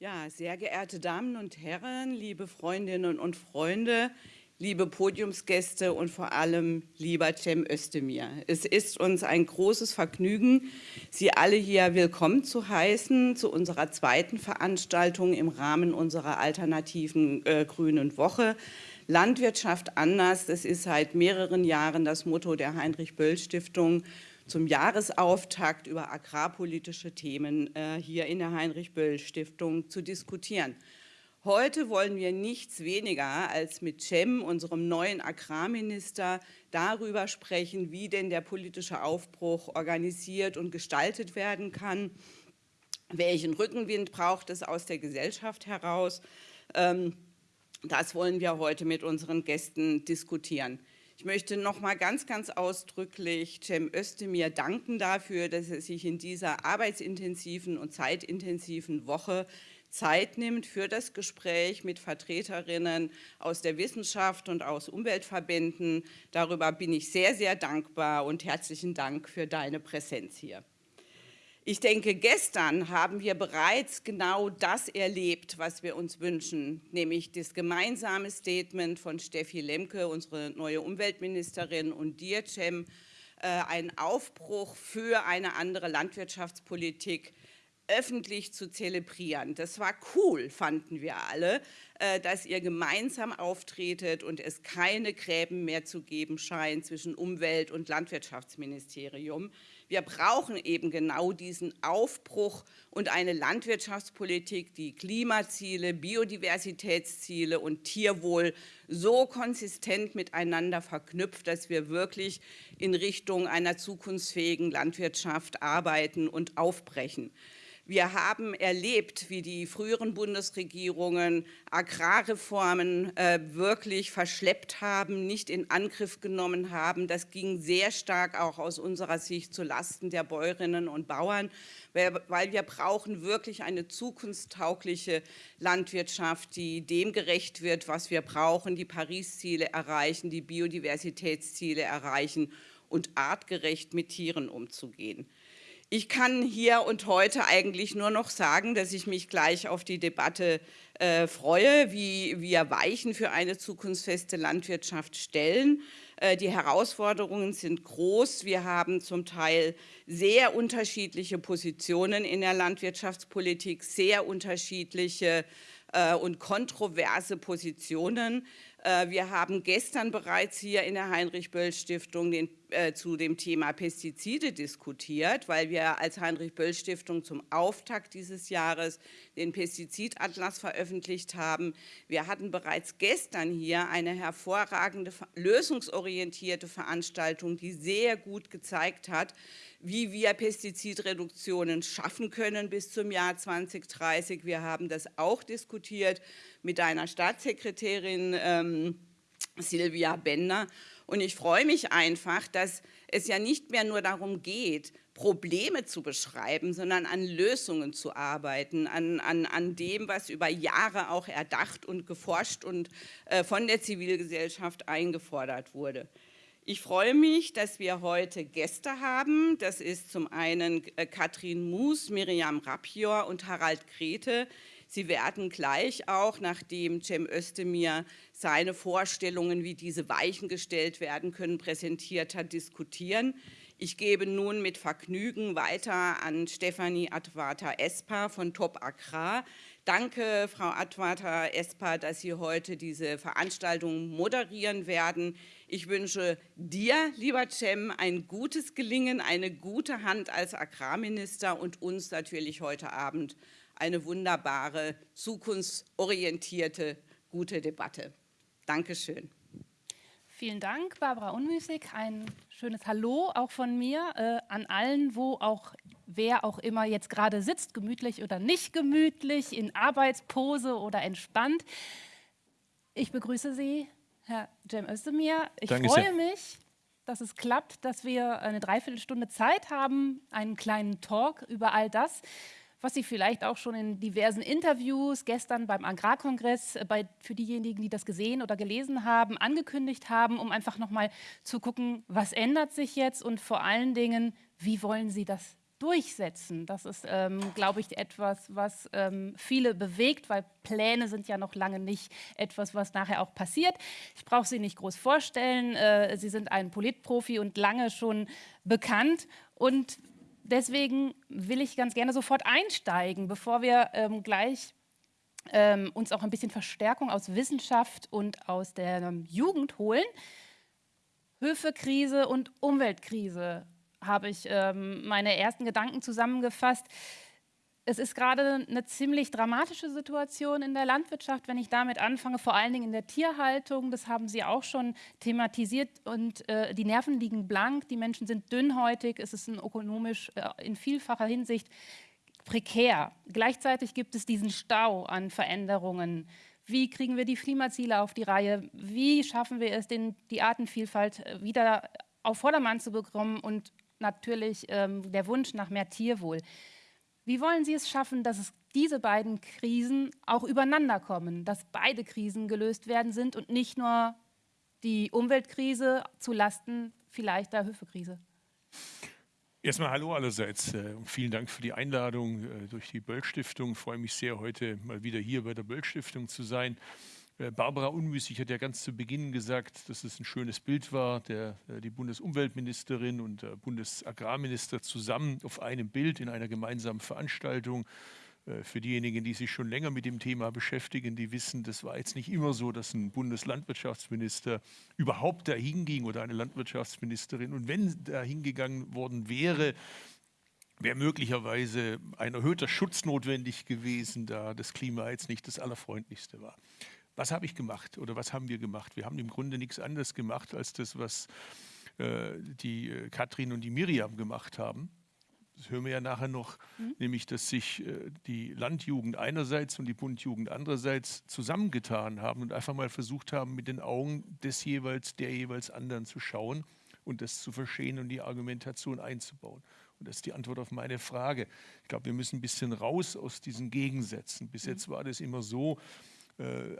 Ja, sehr geehrte Damen und Herren, liebe Freundinnen und Freunde, liebe Podiumsgäste und vor allem lieber Cem Özdemir. Es ist uns ein großes Vergnügen, Sie alle hier willkommen zu heißen zu unserer zweiten Veranstaltung im Rahmen unserer alternativen äh, Grünen Woche. Landwirtschaft anders, das ist seit mehreren Jahren das Motto der Heinrich-Böll-Stiftung zum Jahresauftakt über agrarpolitische Themen äh, hier in der Heinrich-Böll-Stiftung zu diskutieren. Heute wollen wir nichts weniger als mit Cem, unserem neuen Agrarminister, darüber sprechen, wie denn der politische Aufbruch organisiert und gestaltet werden kann, welchen Rückenwind braucht es aus der Gesellschaft heraus. Ähm, das wollen wir heute mit unseren Gästen diskutieren. Ich möchte noch mal ganz, ganz ausdrücklich Cem Özdemir danken dafür, dass er sich in dieser arbeitsintensiven und zeitintensiven Woche Zeit nimmt für das Gespräch mit Vertreterinnen aus der Wissenschaft und aus Umweltverbänden. Darüber bin ich sehr, sehr dankbar und herzlichen Dank für deine Präsenz hier. Ich denke, gestern haben wir bereits genau das erlebt, was wir uns wünschen, nämlich das gemeinsame Statement von Steffi Lemke, unsere neue Umweltministerin, und dir, Cem, äh, ein Aufbruch für eine andere Landwirtschaftspolitik öffentlich zu zelebrieren. Das war cool, fanden wir alle, äh, dass ihr gemeinsam auftretet und es keine Gräben mehr zu geben scheint zwischen Umwelt- und Landwirtschaftsministerium. Wir brauchen eben genau diesen Aufbruch und eine Landwirtschaftspolitik, die Klimaziele, Biodiversitätsziele und Tierwohl so konsistent miteinander verknüpft, dass wir wirklich in Richtung einer zukunftsfähigen Landwirtschaft arbeiten und aufbrechen. Wir haben erlebt, wie die früheren Bundesregierungen Agrarreformen äh, wirklich verschleppt haben, nicht in Angriff genommen haben. Das ging sehr stark auch aus unserer Sicht zulasten der Bäuerinnen und Bauern, weil wir brauchen wirklich eine zukunftstaugliche Landwirtschaft, die dem gerecht wird, was wir brauchen, die Paris-Ziele erreichen, die Biodiversitätsziele erreichen und artgerecht mit Tieren umzugehen. Ich kann hier und heute eigentlich nur noch sagen, dass ich mich gleich auf die Debatte äh, freue, wie wir Weichen für eine zukunftsfeste Landwirtschaft stellen. Äh, die Herausforderungen sind groß. Wir haben zum Teil sehr unterschiedliche Positionen in der Landwirtschaftspolitik, sehr unterschiedliche äh, und kontroverse Positionen. Äh, wir haben gestern bereits hier in der Heinrich-Böll-Stiftung äh, zu dem Thema Pestizide diskutiert, weil wir als Heinrich-Böll-Stiftung zum Auftakt dieses Jahres den Pestizidatlas veröffentlicht haben. Wir hatten bereits gestern hier eine hervorragende, lösungsorientierte Veranstaltung, die sehr gut gezeigt hat, wie wir Pestizidreduktionen schaffen können bis zum Jahr 2030. Wir haben das auch diskutiert mit deiner Staatssekretärin ähm, Silvia Bender. Und ich freue mich einfach, dass es ja nicht mehr nur darum geht, Probleme zu beschreiben, sondern an Lösungen zu arbeiten, an, an, an dem, was über Jahre auch erdacht und geforscht und äh, von der Zivilgesellschaft eingefordert wurde. Ich freue mich, dass wir heute Gäste haben. Das ist zum einen äh, Katrin Moos, Miriam Rapior und Harald Grete. Sie werden gleich auch, nachdem Cem Özdemir seine Vorstellungen, wie diese Weichen gestellt werden können, präsentiert hat, diskutieren. Ich gebe nun mit Vergnügen weiter an Stefanie Advata-Espa von Top Agrar. Danke, Frau Advata-Espa, dass Sie heute diese Veranstaltung moderieren werden. Ich wünsche dir, lieber Cem, ein gutes Gelingen, eine gute Hand als Agrarminister und uns natürlich heute Abend eine wunderbare, zukunftsorientierte, gute Debatte. Dankeschön. Vielen Dank, Barbara Unmüßig. Ein schönes Hallo auch von mir äh, an allen, wo auch wer auch immer jetzt gerade sitzt, gemütlich oder nicht gemütlich, in Arbeitspose oder entspannt. Ich begrüße Sie Herr Cem Özdemir, ich Danke freue sehr. mich, dass es klappt, dass wir eine Dreiviertelstunde Zeit haben, einen kleinen Talk über all das, was Sie vielleicht auch schon in diversen Interviews gestern beim Agrarkongress äh, bei, für diejenigen, die das gesehen oder gelesen haben, angekündigt haben, um einfach nochmal zu gucken, was ändert sich jetzt und vor allen Dingen, wie wollen Sie das durchsetzen. Das ist, ähm, glaube ich, etwas, was ähm, viele bewegt, weil Pläne sind ja noch lange nicht etwas, was nachher auch passiert. Ich brauche Sie nicht groß vorstellen. Äh, Sie sind ein Politprofi und lange schon bekannt. Und deswegen will ich ganz gerne sofort einsteigen, bevor wir ähm, gleich ähm, uns auch ein bisschen Verstärkung aus Wissenschaft und aus der ähm, Jugend holen. Höfekrise und Umweltkrise habe ich ähm, meine ersten Gedanken zusammengefasst. Es ist gerade eine ziemlich dramatische Situation in der Landwirtschaft, wenn ich damit anfange, vor allen Dingen in der Tierhaltung. Das haben Sie auch schon thematisiert und äh, die Nerven liegen blank, die Menschen sind dünnhäutig, es ist ökonomisch äh, in vielfacher Hinsicht prekär. Gleichzeitig gibt es diesen Stau an Veränderungen. Wie kriegen wir die Klimaziele auf die Reihe? Wie schaffen wir es, den, die Artenvielfalt äh, wieder auf Vordermann zu bekommen und natürlich ähm, der Wunsch nach mehr Tierwohl. Wie wollen Sie es schaffen, dass es diese beiden Krisen auch übereinander kommen, dass beide Krisen gelöst werden sind und nicht nur die Umweltkrise zu Lasten vielleicht der Höfekrise? Erstmal hallo allerseits äh, und vielen Dank für die Einladung äh, durch die Böll-Stiftung. Ich freue mich sehr, heute mal wieder hier bei der Böll-Stiftung zu sein. Äh, Barbara Unmüßig hat ja ganz zu Beginn gesagt, dass es ein schönes Bild war, der, äh, die Bundesumweltministerin und der Bundesagrarminister zusammen auf einem Bild in einer gemeinsamen Veranstaltung. Äh, für diejenigen, die sich schon länger mit dem Thema beschäftigen, die wissen, das war jetzt nicht immer so, dass ein Bundeslandwirtschaftsminister überhaupt dahin ging oder eine Landwirtschaftsministerin. Und wenn da hingegangen worden wäre, wäre möglicherweise ein erhöhter Schutz notwendig gewesen, da das Klima jetzt nicht das allerfreundlichste war. Was habe ich gemacht oder was haben wir gemacht? Wir haben im Grunde nichts anderes gemacht als das, was äh, die äh, Katrin und die Miriam gemacht haben. Das hören wir ja nachher noch, mhm. nämlich dass sich äh, die Landjugend einerseits und die Bundjugend andererseits zusammengetan haben und einfach mal versucht haben, mit den Augen des jeweils, der jeweils anderen zu schauen und das zu verstehen und die Argumentation einzubauen. Und das ist die Antwort auf meine Frage. Ich glaube, wir müssen ein bisschen raus aus diesen Gegensätzen. Bis mhm. jetzt war das immer so,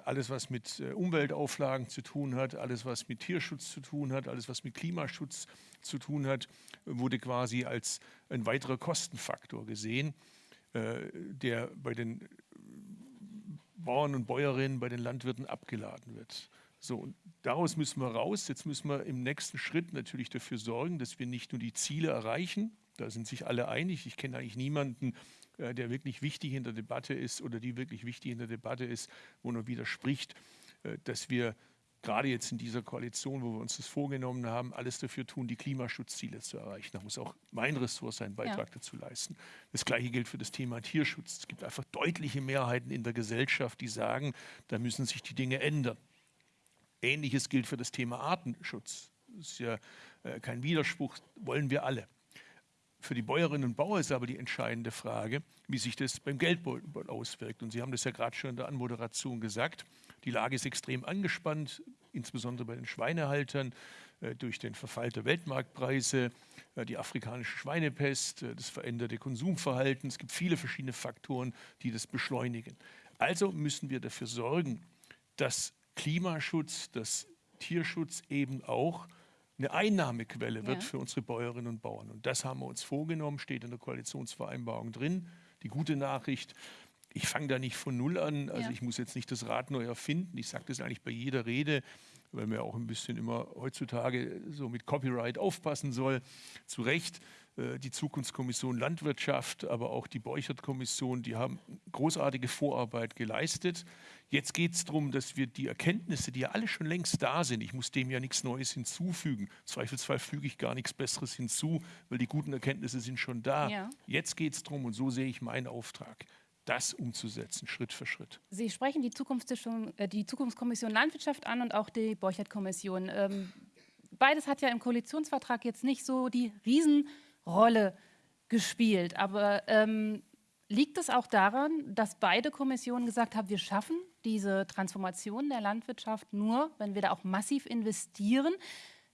alles, was mit äh, Umweltauflagen zu tun hat, alles, was mit Tierschutz zu tun hat, alles, was mit Klimaschutz zu tun hat, wurde quasi als ein weiterer Kostenfaktor gesehen, äh, der bei den Bauern und Bäuerinnen, bei den Landwirten abgeladen wird. So, und daraus müssen wir raus. Jetzt müssen wir im nächsten Schritt natürlich dafür sorgen, dass wir nicht nur die Ziele erreichen, da sind sich alle einig. Ich kenne eigentlich niemanden, äh, der wirklich wichtig in der Debatte ist oder die wirklich wichtig in der Debatte ist, wo nur widerspricht, äh, dass wir gerade jetzt in dieser Koalition, wo wir uns das vorgenommen haben, alles dafür tun, die Klimaschutzziele zu erreichen. Da muss auch mein Ressort seinen Beitrag ja. dazu leisten. Das Gleiche gilt für das Thema Tierschutz. Es gibt einfach deutliche Mehrheiten in der Gesellschaft, die sagen, da müssen sich die Dinge ändern. Ähnliches gilt für das Thema Artenschutz. Das ist ja äh, kein Widerspruch, wollen wir alle. Für die Bäuerinnen und Bauern ist aber die entscheidende Frage, wie sich das beim Geldbeutel auswirkt. Und Sie haben das ja gerade schon in der Anmoderation gesagt. Die Lage ist extrem angespannt, insbesondere bei den Schweinehaltern äh, durch den Verfall der Weltmarktpreise, äh, die afrikanische Schweinepest, äh, das veränderte Konsumverhalten. Es gibt viele verschiedene Faktoren, die das beschleunigen. Also müssen wir dafür sorgen, dass Klimaschutz, dass Tierschutz eben auch eine Einnahmequelle wird ja. für unsere Bäuerinnen und Bauern. Und das haben wir uns vorgenommen, steht in der Koalitionsvereinbarung drin. Die gute Nachricht, ich fange da nicht von Null an, also ja. ich muss jetzt nicht das Rad neu erfinden. Ich sage das eigentlich bei jeder Rede, weil man auch ein bisschen immer heutzutage so mit Copyright aufpassen soll. Zu Recht, äh, die Zukunftskommission Landwirtschaft, aber auch die Beuchert-Kommission, die haben großartige Vorarbeit geleistet. Jetzt geht es darum, dass wir die Erkenntnisse, die ja alle schon längst da sind, ich muss dem ja nichts Neues hinzufügen. Im Zweifelsfall füge ich gar nichts Besseres hinzu, weil die guten Erkenntnisse sind schon da. Ja. Jetzt geht es darum, und so sehe ich meinen Auftrag, das umzusetzen, Schritt für Schritt. Sie sprechen die, äh, die Zukunftskommission Landwirtschaft an und auch die Borchert-Kommission. Ähm, beides hat ja im Koalitionsvertrag jetzt nicht so die Riesenrolle gespielt. Aber ähm, liegt es auch daran, dass beide Kommissionen gesagt haben, wir schaffen diese Transformation der Landwirtschaft nur, wenn wir da auch massiv investieren?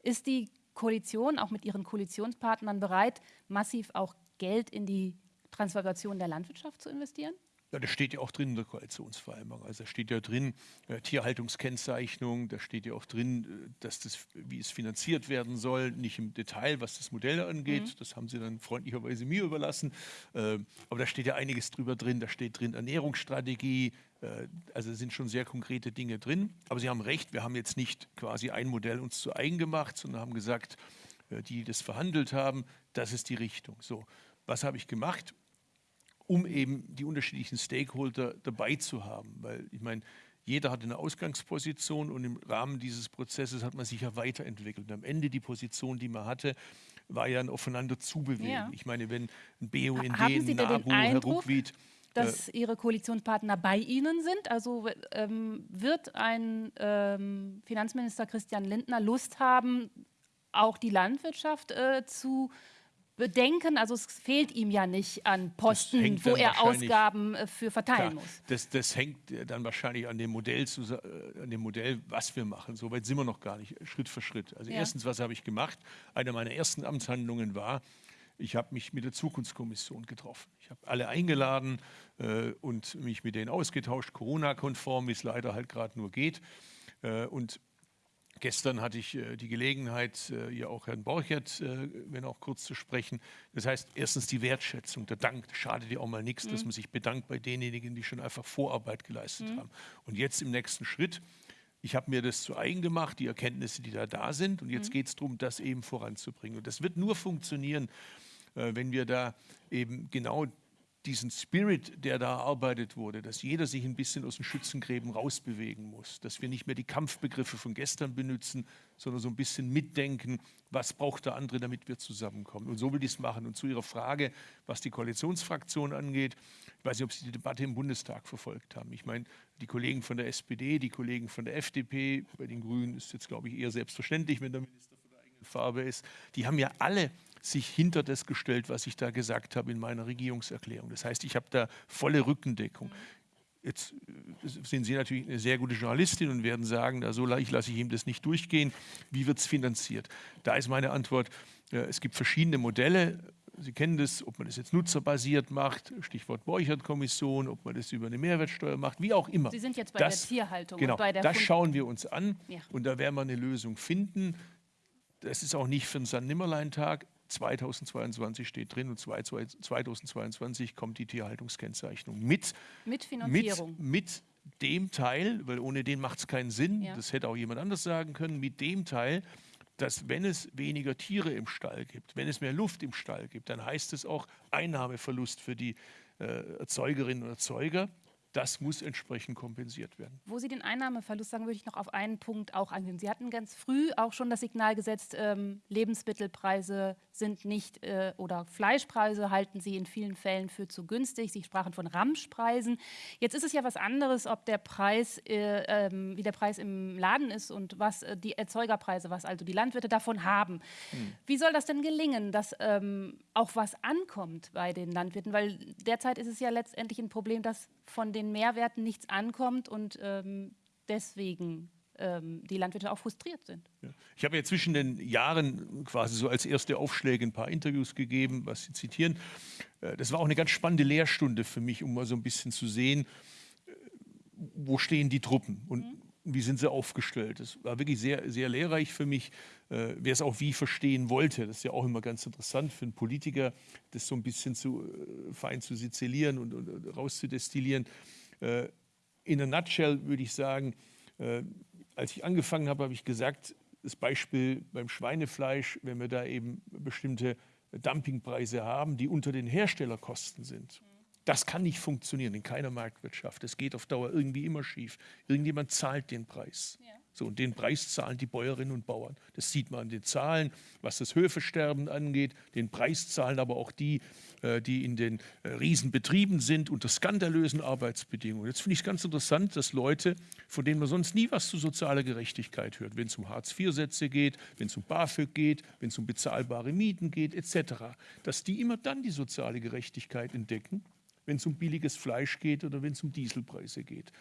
Ist die Koalition auch mit ihren Koalitionspartnern bereit, massiv auch Geld in die Transformation der Landwirtschaft zu investieren? Ja, das steht ja auch drin in der Koalitionsvereinbarung. Also da steht ja drin äh, Tierhaltungskennzeichnung, da steht ja auch drin, äh, dass das, wie es finanziert werden soll, nicht im Detail, was das Modell angeht. Mhm. Das haben Sie dann freundlicherweise mir überlassen. Äh, aber da steht ja einiges drüber drin. Da steht drin Ernährungsstrategie. Äh, also sind schon sehr konkrete Dinge drin. Aber Sie haben recht, wir haben jetzt nicht quasi ein Modell uns zu eigen gemacht, sondern haben gesagt, äh, die das verhandelt haben, das ist die Richtung. So, was habe ich gemacht? Um eben die unterschiedlichen Stakeholder dabei zu haben. Weil ich meine, jeder hat eine Ausgangsposition und im Rahmen dieses Prozesses hat man sich ja weiterentwickelt. Und am Ende die Position, die man hatte, war ja ein aufeinander zubewegen. Ja. Ich meine, wenn ein BUND, ein NABU, Herr Ruckwied, dass äh, Ihre Koalitionspartner bei Ihnen sind? Also ähm, wird ein ähm, Finanzminister Christian Lindner Lust haben, auch die Landwirtschaft äh, zu bedenken, also es fehlt ihm ja nicht an Posten, wo er Ausgaben äh, für verteilen klar, muss. Das, das, hängt dann wahrscheinlich an dem, Modell, zu, äh, an dem Modell, was wir machen. So weit sind wir noch gar nicht, Schritt für Schritt. Also ja. erstens, was habe ich gemacht? Eine meiner ersten Amtshandlungen war, ich habe mich mit der Zukunftskommission getroffen. Ich habe alle eingeladen äh, und mich mit denen ausgetauscht, Corona-konform, wie es leider halt gerade nur geht. Äh, und Gestern hatte ich äh, die Gelegenheit, äh, ja auch Herrn Borchert, äh, wenn auch kurz zu sprechen. Das heißt, erstens die Wertschätzung, der Dank, das schadet ja auch mal nichts, mhm. dass man sich bedankt bei denjenigen, die schon einfach Vorarbeit geleistet mhm. haben. Und jetzt im nächsten Schritt, ich habe mir das zu eigen gemacht, die Erkenntnisse, die da da sind. Und jetzt mhm. geht es darum, das eben voranzubringen. Und das wird nur funktionieren, äh, wenn wir da eben genau diesen Spirit, der da erarbeitet wurde, dass jeder sich ein bisschen aus den Schützengräben rausbewegen muss, dass wir nicht mehr die Kampfbegriffe von gestern benutzen, sondern so ein bisschen mitdenken, was braucht der andere, damit wir zusammenkommen. Und so will ich es machen. Und zu Ihrer Frage, was die Koalitionsfraktion angeht, ich weiß nicht, ob Sie die Debatte im Bundestag verfolgt haben. Ich meine, die Kollegen von der SPD, die Kollegen von der FDP, bei den Grünen ist jetzt, glaube ich, eher selbstverständlich, wenn der Minister von der eigenen Farbe ist, die haben ja alle sich hinter das gestellt, was ich da gesagt habe in meiner Regierungserklärung. Das heißt, ich habe da volle Rückendeckung. Jetzt äh, sind Sie natürlich eine sehr gute Journalistin und werden sagen, na, so leicht lasse ich ihm das nicht durchgehen. Wie wird es finanziert? Da ist meine Antwort, äh, es gibt verschiedene Modelle. Sie kennen das, ob man das jetzt nutzerbasiert macht, Stichwort Borchert-Kommission, ob man das über eine Mehrwertsteuer macht, wie auch immer. Sie sind jetzt bei das, der Tierhaltung. Genau, und bei der das schauen wir uns an ja. und da werden wir eine Lösung finden. Das ist auch nicht für einen San-Nimmerlein-Tag. 2022 steht drin und 2022 kommt die Tierhaltungskennzeichnung mit. Mit Finanzierung. Mit, mit dem Teil, weil ohne den macht es keinen Sinn, ja. das hätte auch jemand anders sagen können, mit dem Teil, dass wenn es weniger Tiere im Stall gibt, wenn es mehr Luft im Stall gibt, dann heißt es auch Einnahmeverlust für die äh, Erzeugerinnen und Erzeuger das muss entsprechend kompensiert werden. Wo Sie den Einnahmeverlust sagen, würde ich noch auf einen Punkt auch eingehen. Sie hatten ganz früh auch schon das Signal gesetzt, ähm, Lebensmittelpreise sind nicht äh, oder Fleischpreise halten Sie in vielen Fällen für zu günstig. Sie sprachen von Ramschpreisen. Jetzt ist es ja was anderes, ob der Preis, äh, äh, wie der Preis im Laden ist und was äh, die Erzeugerpreise, was also die Landwirte davon haben. Hm. Wie soll das denn gelingen, dass ähm, auch was ankommt bei den Landwirten? Weil derzeit ist es ja letztendlich ein Problem, dass von den Mehrwerten nichts ankommt und ähm, deswegen ähm, die Landwirte auch frustriert sind. Ja. Ich habe ja zwischen den Jahren quasi so als erste Aufschläge ein paar Interviews gegeben, was Sie zitieren. Äh, das war auch eine ganz spannende Lehrstunde für mich, um mal so ein bisschen zu sehen, äh, wo stehen die Truppen und mhm. Wie sind sie aufgestellt. Das war wirklich sehr, sehr lehrreich für mich, äh, wer es auch wie verstehen wollte. Das ist ja auch immer ganz interessant für einen Politiker, das so ein bisschen zu fein zu sizilieren und, und rauszudestillieren. in a nutshell würde ich sagen, als ich angefangen habe, habe ich gesagt, das Beispiel beim Schweinefleisch, wenn wir da eben bestimmte Dumpingpreise haben, die unter den Herstellerkosten sind. Das kann nicht funktionieren in keiner Marktwirtschaft. Das geht auf Dauer irgendwie immer schief. Irgendjemand zahlt den Preis. Ja. So, und den Preis zahlen die Bäuerinnen und Bauern. Das sieht man an den Zahlen, was das Höfesterben angeht. Den Preis zahlen aber auch die, äh, die in den äh, Riesenbetrieben sind, unter skandalösen Arbeitsbedingungen. Jetzt finde ich es ganz interessant, dass Leute, von denen man sonst nie was zu sozialer Gerechtigkeit hört, wenn es um Hartz-IV-Sätze geht, wenn es um BAföG geht, wenn es um bezahlbare Mieten geht, etc., dass die immer dann die soziale Gerechtigkeit entdecken, wenn es um billiges Fleisch geht oder wenn es um Dieselpreise geht.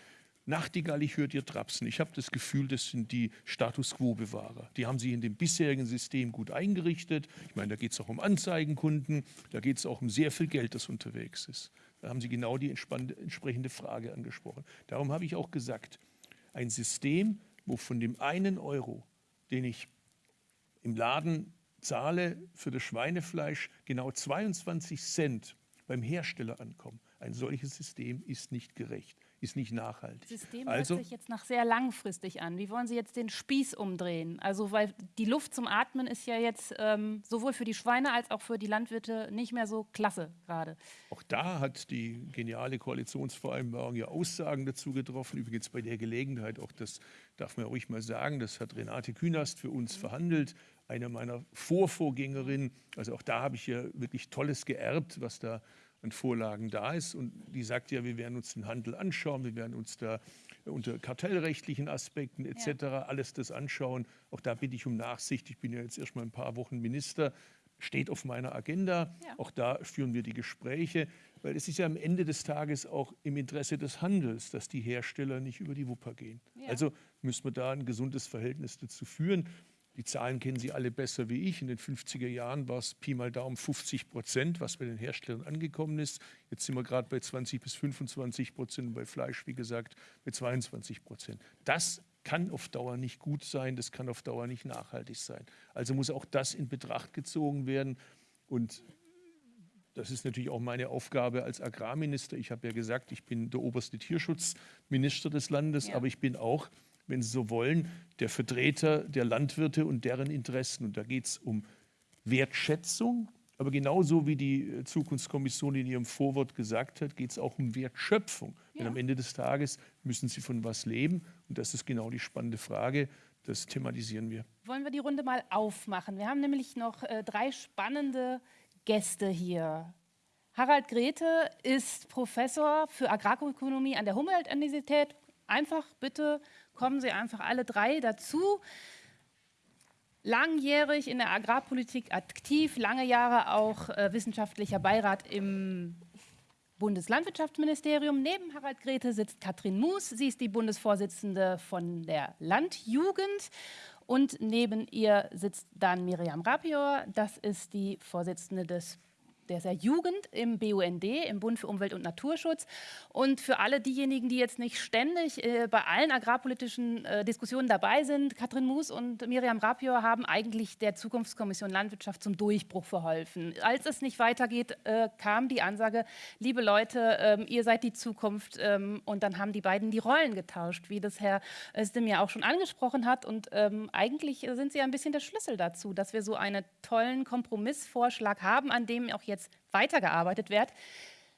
Nachtigall, ich höre dir trapsen. Ich habe das Gefühl, das sind die Status Quo-Bewahrer. Die haben sich in dem bisherigen System gut eingerichtet. Ich meine, da geht es auch um Anzeigenkunden, da geht es auch um sehr viel Geld, das unterwegs ist. Da haben Sie genau die entsprechende Frage angesprochen. Darum habe ich auch gesagt, ein System, wo von dem einen Euro, den ich im Laden zahle für das Schweinefleisch, genau 22 Cent beim Hersteller ankommen. Ein solches System ist nicht gerecht ist nicht nachhaltig. Das System also, hört sich jetzt nach sehr langfristig an. Wie wollen Sie jetzt den Spieß umdrehen? Also weil die Luft zum Atmen ist ja jetzt ähm, sowohl für die Schweine als auch für die Landwirte nicht mehr so klasse gerade. Auch da hat die geniale Koalitionsvereinbarung ja Aussagen dazu getroffen. Übrigens bei der Gelegenheit, auch das darf man ruhig mal sagen, das hat Renate Künast für uns mhm. verhandelt, eine meiner Vorvorgängerinnen. Also auch da habe ich ja wirklich Tolles geerbt, was da an Vorlagen da ist. Und die sagt ja, wir werden uns den Handel anschauen, wir werden uns da unter kartellrechtlichen Aspekten etc. Ja. alles das anschauen. Auch da bitte ich um Nachsicht. Ich bin ja jetzt erst mal ein paar Wochen Minister, steht auf meiner Agenda. Ja. Auch da führen wir die Gespräche, weil es ist ja am Ende des Tages auch im Interesse des Handels, dass die Hersteller nicht über die Wupper gehen. Ja. Also müssen wir da ein gesundes Verhältnis dazu führen. Die Zahlen kennen Sie alle besser wie ich. In den 50er Jahren war es Pi mal Daumen 50 Prozent, was bei den Herstellern angekommen ist. Jetzt sind wir gerade bei 20 bis 25 Prozent, bei Fleisch, wie gesagt, bei 22 Prozent. Das kann auf Dauer nicht gut sein, das kann auf Dauer nicht nachhaltig sein. Also muss auch das in Betracht gezogen werden. Und das ist natürlich auch meine Aufgabe als Agrarminister. Ich habe ja gesagt, ich bin der oberste Tierschutzminister des Landes, ja. aber ich bin auch wenn Sie so wollen, der Vertreter der Landwirte und deren Interessen. Und da geht es um Wertschätzung, aber genauso wie die Zukunftskommission in ihrem Vorwort gesagt hat, geht es auch um Wertschöpfung. Ja. Denn am Ende des Tages müssen sie von was leben. Und das ist genau die spannende Frage. Das thematisieren wir. Wollen wir die Runde mal aufmachen? Wir haben nämlich noch äh, drei spannende Gäste hier. Harald Grete ist Professor für Agrarökonomie an der Humboldt-Universität. Einfach bitte kommen Sie einfach alle drei dazu. Langjährig in der Agrarpolitik aktiv, lange Jahre auch äh, wissenschaftlicher Beirat im Bundeslandwirtschaftsministerium. Neben Harald Grete sitzt Katrin Moos. Sie ist die Bundesvorsitzende von der Landjugend. Und neben ihr sitzt dann Miriam Rapior. Das ist die Vorsitzende des der Jugend im BUND, im Bund für Umwelt und Naturschutz. Und für alle diejenigen, die jetzt nicht ständig äh, bei allen agrarpolitischen äh, Diskussionen dabei sind, Katrin Moos und Miriam Rapior haben eigentlich der Zukunftskommission Landwirtschaft zum Durchbruch verholfen. Als es nicht weitergeht, äh, kam die Ansage, liebe Leute, ähm, ihr seid die Zukunft. Ähm, und dann haben die beiden die Rollen getauscht, wie das Herr Özdem ja auch schon angesprochen hat. Und ähm, eigentlich sind sie ein bisschen der Schlüssel dazu, dass wir so einen tollen Kompromissvorschlag haben, an dem auch jetzt jetzt weitergearbeitet wird.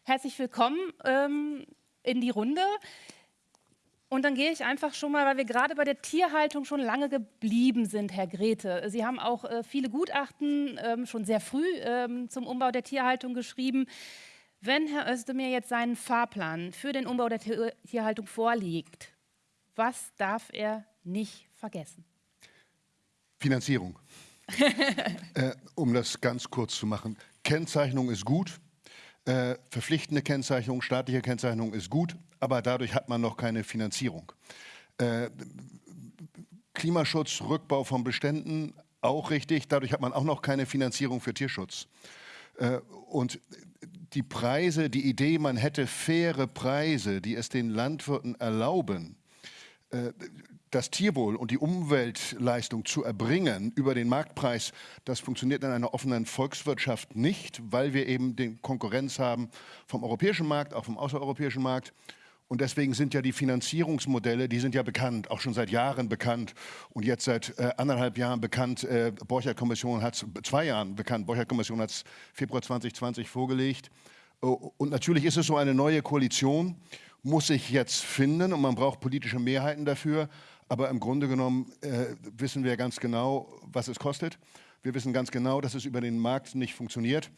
Herzlich willkommen ähm, in die Runde. Und dann gehe ich einfach schon mal, weil wir gerade bei der Tierhaltung schon lange geblieben sind, Herr Grete. Sie haben auch äh, viele Gutachten ähm, schon sehr früh ähm, zum Umbau der Tierhaltung geschrieben. Wenn Herr Özdemir jetzt seinen Fahrplan für den Umbau der Tierhaltung vorlegt, was darf er nicht vergessen? Finanzierung. äh, um das ganz kurz zu machen. Kennzeichnung ist gut, äh, verpflichtende Kennzeichnung, staatliche Kennzeichnung ist gut, aber dadurch hat man noch keine Finanzierung. Äh, Klimaschutz, Rückbau von Beständen, auch richtig, dadurch hat man auch noch keine Finanzierung für Tierschutz. Äh, und die Preise, die Idee, man hätte faire Preise, die es den Landwirten erlauben, äh, das Tierwohl und die Umweltleistung zu erbringen über den Marktpreis, das funktioniert in einer offenen Volkswirtschaft nicht, weil wir eben den Konkurrenz haben vom europäischen Markt, auch vom außereuropäischen Markt. Und deswegen sind ja die Finanzierungsmodelle, die sind ja bekannt, auch schon seit Jahren bekannt und jetzt seit äh, anderthalb Jahren bekannt. Äh, Borcher-Kommission hat es, zwei Jahren bekannt, Borcher-Kommission hat es Februar 2020 vorgelegt. Oh, und natürlich ist es so eine neue Koalition, muss sich jetzt finden und man braucht politische Mehrheiten dafür. Aber im Grunde genommen äh, wissen wir ganz genau, was es kostet. Wir wissen ganz genau, dass es über den Markt nicht funktioniert.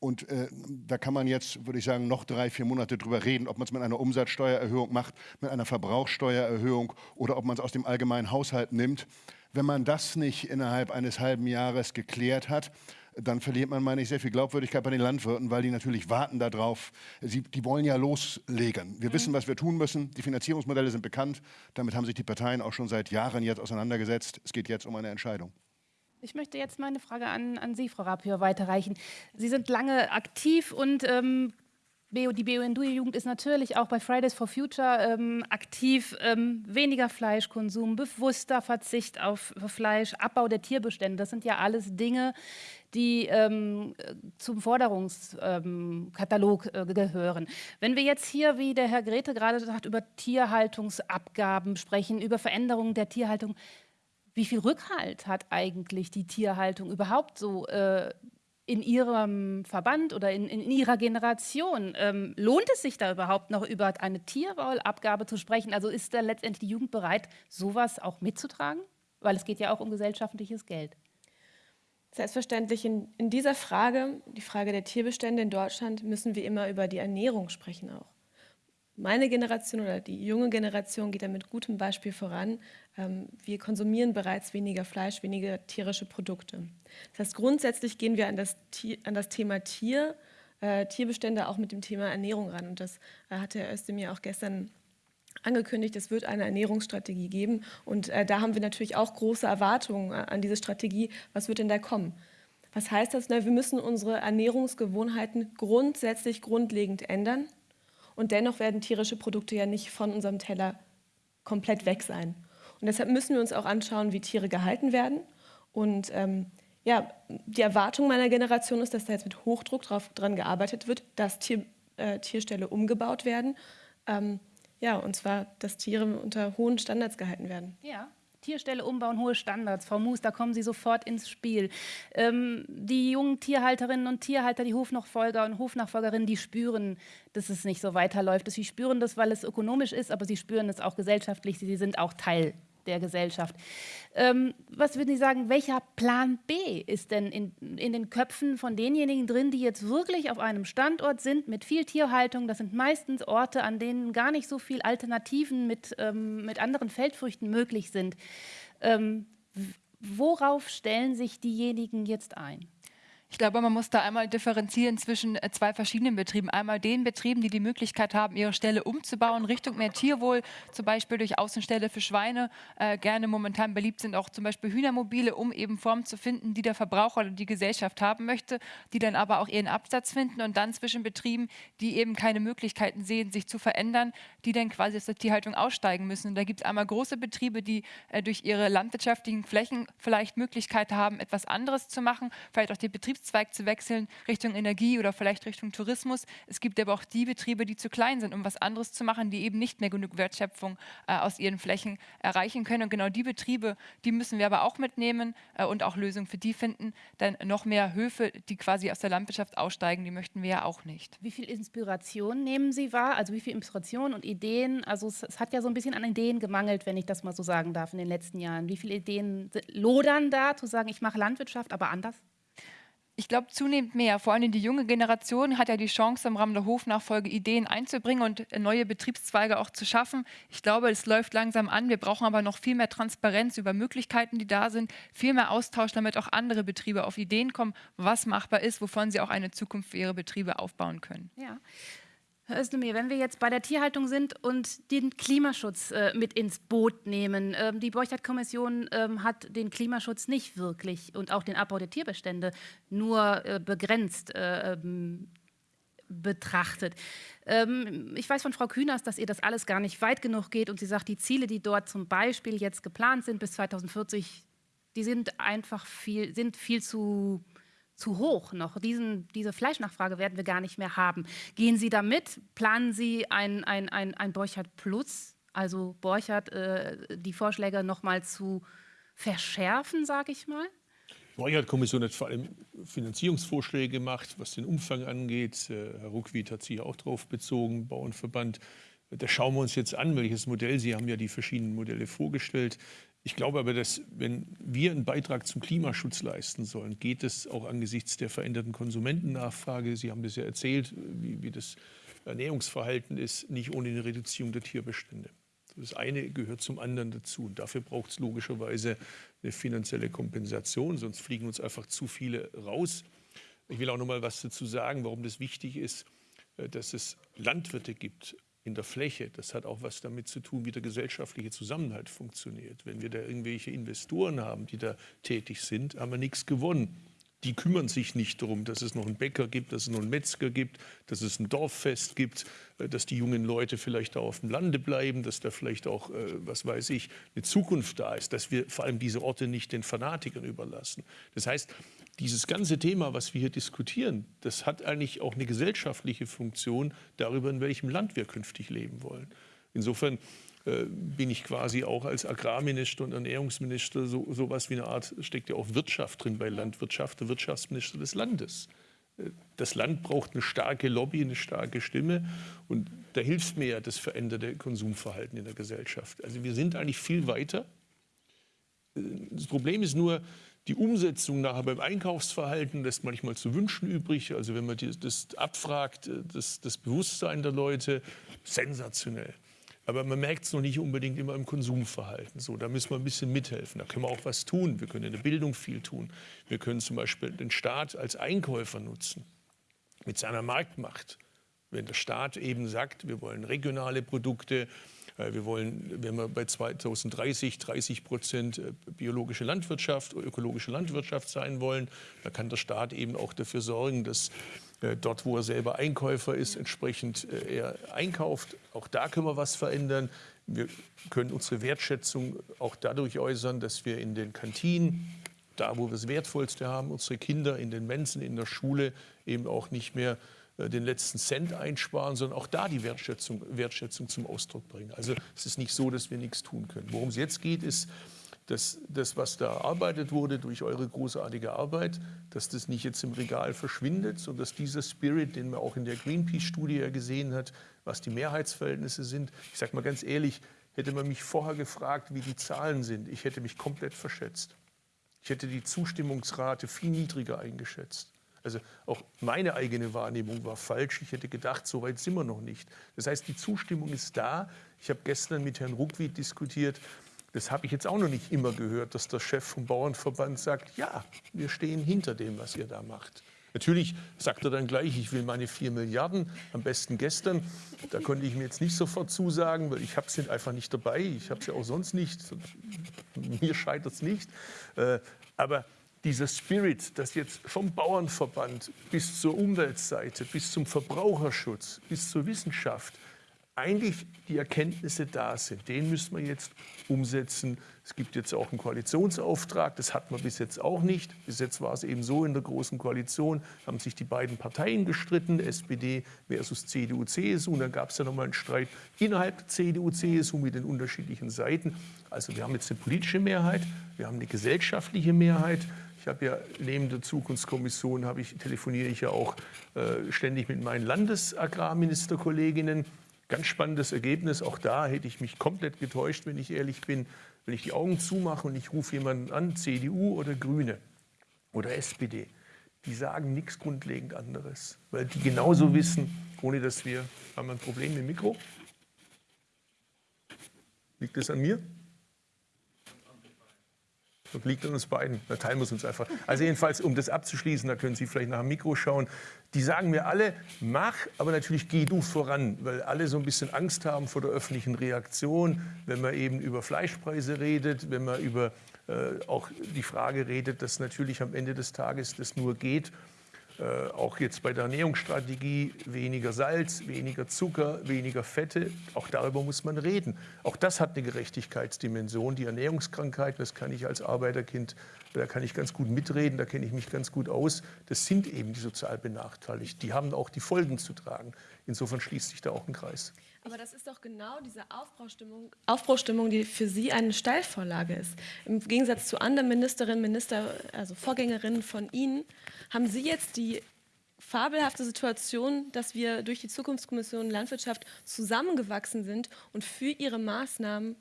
Und äh, da kann man jetzt, würde ich sagen, noch drei, vier Monate drüber reden, ob man es mit einer Umsatzsteuererhöhung macht, mit einer Verbrauchssteuererhöhung oder ob man es aus dem allgemeinen Haushalt nimmt. Wenn man das nicht innerhalb eines halben Jahres geklärt hat, dann verliert man, meine ich, sehr viel Glaubwürdigkeit bei den Landwirten, weil die natürlich warten darauf. Sie, die wollen ja loslegen. Wir mhm. wissen, was wir tun müssen. Die Finanzierungsmodelle sind bekannt. Damit haben sich die Parteien auch schon seit Jahren jetzt auseinandergesetzt. Es geht jetzt um eine Entscheidung. Ich möchte jetzt meine Frage an, an Sie, Frau Rapier, weiterreichen. Sie sind lange aktiv und ähm, die BUND-Jugend ist natürlich auch bei Fridays for Future ähm, aktiv. Ähm, weniger Fleischkonsum, bewusster Verzicht auf Fleisch, Abbau der Tierbestände. Das sind ja alles Dinge, die ähm, zum Forderungskatalog äh, gehören. Wenn wir jetzt hier, wie der Herr Grete gerade sagt, über Tierhaltungsabgaben sprechen, über Veränderungen der Tierhaltung, wie viel Rückhalt hat eigentlich die Tierhaltung überhaupt so äh, in Ihrem Verband oder in, in Ihrer Generation? Ähm, lohnt es sich da überhaupt noch über eine Tierwollabgabe zu sprechen? Also ist da letztendlich die Jugend bereit, sowas auch mitzutragen? Weil es geht ja auch um gesellschaftliches Geld. Selbstverständlich in, in dieser Frage, die Frage der Tierbestände in Deutschland, müssen wir immer über die Ernährung sprechen auch meine Generation oder die junge Generation geht da mit gutem Beispiel voran. Ähm, wir konsumieren bereits weniger Fleisch, weniger tierische Produkte. Das heißt, grundsätzlich gehen wir an das, an das Thema Tier, äh, Tierbestände auch mit dem Thema Ernährung ran. Und das äh, hat Herr Özdemir auch gestern angekündigt, es wird eine Ernährungsstrategie geben. Und äh, da haben wir natürlich auch große Erwartungen äh, an diese Strategie. Was wird denn da kommen? Was heißt das? Na, wir müssen unsere Ernährungsgewohnheiten grundsätzlich grundlegend ändern. Und dennoch werden tierische Produkte ja nicht von unserem Teller komplett weg sein. Und deshalb müssen wir uns auch anschauen, wie Tiere gehalten werden. Und ähm, ja, die Erwartung meiner Generation ist, dass da jetzt mit Hochdruck drauf, dran gearbeitet wird, dass Tier, äh, Tierställe umgebaut werden. Ähm, ja, und zwar, dass Tiere unter hohen Standards gehalten werden. Ja. Tierstelle umbauen, hohe Standards. Frau Moos, da kommen Sie sofort ins Spiel. Ähm, die jungen Tierhalterinnen und Tierhalter, die Hofnachfolger und Hofnachfolgerinnen, die spüren, dass es nicht so weiterläuft. Sie spüren das, weil es ökonomisch ist, aber sie spüren es auch gesellschaftlich. Sie sind auch Teil der Gesellschaft. Ähm, was würden Sie sagen, welcher Plan B ist denn in, in den Köpfen von denjenigen drin, die jetzt wirklich auf einem Standort sind mit viel Tierhaltung? Das sind meistens Orte, an denen gar nicht so viele Alternativen mit, ähm, mit anderen Feldfrüchten möglich sind. Ähm, worauf stellen sich diejenigen jetzt ein? Ich glaube, man muss da einmal differenzieren zwischen äh, zwei verschiedenen Betrieben. Einmal den Betrieben, die die Möglichkeit haben, ihre Stelle umzubauen, Richtung mehr Tierwohl, zum Beispiel durch Außenstelle für Schweine. Äh, gerne momentan beliebt sind auch zum Beispiel Hühnermobile, um eben Formen zu finden, die der Verbraucher oder die Gesellschaft haben möchte, die dann aber auch ihren Absatz finden. Und dann zwischen Betrieben, die eben keine Möglichkeiten sehen, sich zu verändern, die dann quasi aus der Tierhaltung aussteigen müssen. Und da gibt es einmal große Betriebe, die äh, durch ihre landwirtschaftlichen Flächen vielleicht Möglichkeit haben, etwas anderes zu machen, vielleicht auch die Betriebs Geschäftszweig zu wechseln Richtung Energie oder vielleicht Richtung Tourismus. Es gibt aber auch die Betriebe, die zu klein sind, um was anderes zu machen, die eben nicht mehr genug Wertschöpfung äh, aus ihren Flächen erreichen können. Und genau die Betriebe, die müssen wir aber auch mitnehmen äh, und auch Lösungen für die finden. Denn noch mehr Höfe, die quasi aus der Landwirtschaft aussteigen, die möchten wir ja auch nicht. Wie viel Inspiration nehmen Sie wahr? Also wie viel Inspiration und Ideen? Also es, es hat ja so ein bisschen an Ideen gemangelt, wenn ich das mal so sagen darf, in den letzten Jahren. Wie viele Ideen lodern da, zu sagen, ich mache Landwirtschaft, aber anders? Ich glaube, zunehmend mehr. Vor allem die junge Generation hat ja die Chance, im Rahmen der Hofnachfolge Ideen einzubringen und neue Betriebszweige auch zu schaffen. Ich glaube, es läuft langsam an. Wir brauchen aber noch viel mehr Transparenz über Möglichkeiten, die da sind, viel mehr Austausch, damit auch andere Betriebe auf Ideen kommen, was machbar ist, wovon sie auch eine Zukunft für ihre Betriebe aufbauen können. Ja. Herr Özdemir, wenn wir jetzt bei der Tierhaltung sind und den Klimaschutz äh, mit ins Boot nehmen, ähm, die Borchardt-Kommission ähm, hat den Klimaschutz nicht wirklich und auch den Abbau der Tierbestände nur äh, begrenzt äh, ähm, betrachtet. Ähm, ich weiß von Frau Kühners, dass ihr das alles gar nicht weit genug geht und sie sagt, die Ziele, die dort zum Beispiel jetzt geplant sind bis 2040, die sind einfach viel, sind viel zu zu hoch noch. Diesen, diese Fleischnachfrage werden wir gar nicht mehr haben. Gehen Sie damit? Planen Sie ein, ein, ein, ein Borchardt Plus, also Borchardt, äh, die Vorschläge noch mal zu verschärfen, sage ich mal? Die Borchardt-Kommission hat vor allem Finanzierungsvorschläge gemacht, was den Umfang angeht. Äh, Herr Ruckwied hat sich auch darauf bezogen, Bauernverband. Da schauen wir uns jetzt an, welches Modell. Sie haben ja die verschiedenen Modelle vorgestellt. Ich glaube aber, dass wenn wir einen Beitrag zum Klimaschutz leisten sollen, geht es auch angesichts der veränderten Konsumentennachfrage, Sie haben das ja erzählt, wie, wie das Ernährungsverhalten ist, nicht ohne eine Reduzierung der Tierbestände. Das eine gehört zum anderen dazu. Und dafür braucht es logischerweise eine finanzielle Kompensation, sonst fliegen uns einfach zu viele raus. Ich will auch noch mal was dazu sagen, warum das wichtig ist, äh, dass es Landwirte gibt in der Fläche. Das hat auch was damit zu tun, wie der gesellschaftliche Zusammenhalt funktioniert. Wenn wir da irgendwelche Investoren haben, die da tätig sind, haben wir nichts gewonnen die kümmern sich nicht darum, dass es noch einen Bäcker gibt, dass es noch einen Metzger gibt, dass es ein Dorffest gibt, äh, dass die jungen Leute vielleicht auch auf dem Lande bleiben, dass da vielleicht auch, äh, was weiß ich, eine Zukunft da ist, dass wir vor allem diese Orte nicht den Fanatikern überlassen. Das heißt, dieses ganze Thema, was wir hier diskutieren, das hat eigentlich auch eine gesellschaftliche Funktion darüber, in welchem Land wir künftig leben wollen. Insofern äh, bin ich quasi auch als Agrarminister und Ernährungsminister so sowas wie eine Art, steckt ja auch Wirtschaft drin bei Landwirtschaft, der Wirtschaftsminister des Landes. Äh, das Land braucht eine starke Lobby, eine starke Stimme und da hilft mir ja das veränderte Konsumverhalten in der Gesellschaft. Also wir sind eigentlich viel weiter. Äh, das Problem ist nur, die Umsetzung nachher beim Einkaufsverhalten lässt manchmal zu wünschen übrig. Also wenn man das abfragt, das, das Bewusstsein der Leute, sensationell. Aber man merkt es noch nicht unbedingt immer im Konsumverhalten. So, da müssen wir ein bisschen mithelfen. Da können wir auch was tun. Wir können in der Bildung viel tun. Wir können zum Beispiel den Staat als Einkäufer nutzen mit seiner Marktmacht. Wenn der Staat eben sagt, wir wollen regionale Produkte, äh, wir wollen, wenn wir bei 2030 30 Prozent äh, biologische Landwirtschaft, ökologische Landwirtschaft sein wollen, dann kann der Staat eben auch dafür sorgen, dass dort, wo er selber Einkäufer ist, entsprechend äh, er einkauft. Auch da können wir was verändern. Wir können unsere Wertschätzung auch dadurch äußern, dass wir in den Kantinen, da wo wir das Wertvollste haben, unsere Kinder in den Mensen, in der Schule eben auch nicht mehr äh, den letzten Cent einsparen, sondern auch da die Wertschätzung, Wertschätzung zum Ausdruck bringen. Also es ist nicht so, dass wir nichts tun können. Worum es jetzt geht, ist, dass das, was da erarbeitet wurde durch eure großartige Arbeit, dass das nicht jetzt im Regal verschwindet, sondern dass dieser Spirit, den man auch in der Greenpeace-Studie ja gesehen hat, was die Mehrheitsverhältnisse sind, ich sage mal ganz ehrlich, hätte man mich vorher gefragt, wie die Zahlen sind, ich hätte mich komplett verschätzt. Ich hätte die Zustimmungsrate viel niedriger eingeschätzt. Also auch meine eigene Wahrnehmung war falsch. Ich hätte gedacht, so weit sind wir noch nicht. Das heißt, die Zustimmung ist da. Ich habe gestern mit Herrn Ruckwied diskutiert. Das habe ich jetzt auch noch nicht immer gehört, dass der Chef vom Bauernverband sagt, ja, wir stehen hinter dem, was ihr da macht. Natürlich sagt er dann gleich, ich will meine 4 Milliarden, am besten gestern. Da konnte ich mir jetzt nicht sofort zusagen, weil ich habe es einfach nicht dabei. Ich habe es ja auch sonst nicht. Mir scheitert es nicht. Äh, aber dieser Spirit, dass jetzt vom Bauernverband bis zur Umweltseite, bis zum Verbraucherschutz, bis zur Wissenschaft eigentlich die Erkenntnisse da sind. Den müssen wir jetzt umsetzen. Es gibt jetzt auch einen Koalitionsauftrag, das hatten wir bis jetzt auch nicht. Bis jetzt war es eben so, in der Großen Koalition haben sich die beiden Parteien gestritten, SPD versus CDU, CSU. Und dann gab es ja nochmal einen Streit innerhalb CDU, CSU mit den unterschiedlichen Seiten. Also wir haben jetzt eine politische Mehrheit, wir haben eine gesellschaftliche Mehrheit. Ich habe ja neben der Zukunftskommission ich, telefoniere ich ja auch äh, ständig mit meinen Landesagrarministerkolleginnen Ganz spannendes Ergebnis. Auch da hätte ich mich komplett getäuscht, wenn ich ehrlich bin. Wenn ich die Augen zumache und ich rufe jemanden an, CDU oder Grüne oder SPD, die sagen nichts grundlegend anderes, weil die genauso wissen, ohne dass wir, haben wir ein Problem im Mikro? Liegt das an mir? Das liegt an uns beiden. Da teilen wir uns einfach. Also jedenfalls, um das abzuschließen, da können Sie vielleicht nach dem Mikro schauen. Die sagen mir alle, mach, aber natürlich geh du voran, weil alle so ein bisschen Angst haben vor der öffentlichen Reaktion, wenn man eben über Fleischpreise redet, wenn man über äh, auch die Frage redet, dass natürlich am Ende des Tages das nur geht, äh, auch jetzt bei der Ernährungsstrategie weniger Salz, weniger Zucker, weniger Fette. Auch darüber muss man reden. Auch das hat eine Gerechtigkeitsdimension. Die Ernährungskrankheiten, das kann ich als Arbeiterkind, da kann ich ganz gut mitreden, da kenne ich mich ganz gut aus. Das sind eben die sozial benachteiligt. Die haben auch die Folgen zu tragen. Insofern schließt sich da auch ein Kreis. Aber das ist doch genau diese Aufbruchstimmung, Aufbruchstimmung, die für Sie eine Steilvorlage ist. Im Gegensatz zu anderen Ministerinnen, Minister, also Vorgängerinnen von Ihnen, haben Sie jetzt die fabelhafte Situation, dass wir durch die Zukunftskommission Landwirtschaft zusammengewachsen sind und für Ihre Maßnahmen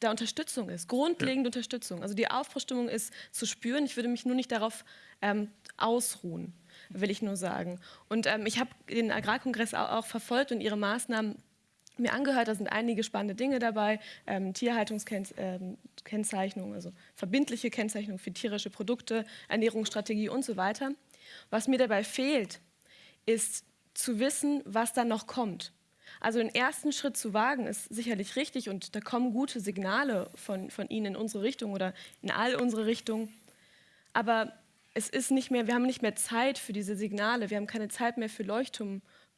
da Unterstützung ist, grundlegende ja. Unterstützung. Also die Aufbruchstimmung ist zu spüren. Ich würde mich nur nicht darauf ähm, ausruhen, will ich nur sagen. Und ähm, ich habe den Agrarkongress auch, auch verfolgt und Ihre Maßnahmen mir angehört. Da sind einige spannende Dinge dabei. Ähm, Tierhaltungskennzeichnung, ähm, also verbindliche Kennzeichnung für tierische Produkte, Ernährungsstrategie und so weiter. Was mir dabei fehlt, ist zu wissen, was dann noch kommt. Also den ersten Schritt zu wagen, ist sicherlich richtig und da kommen gute Signale von, von Ihnen in unsere Richtung oder in all unsere Richtungen. Aber es ist nicht mehr, wir haben nicht mehr Zeit für diese Signale, wir haben keine Zeit mehr für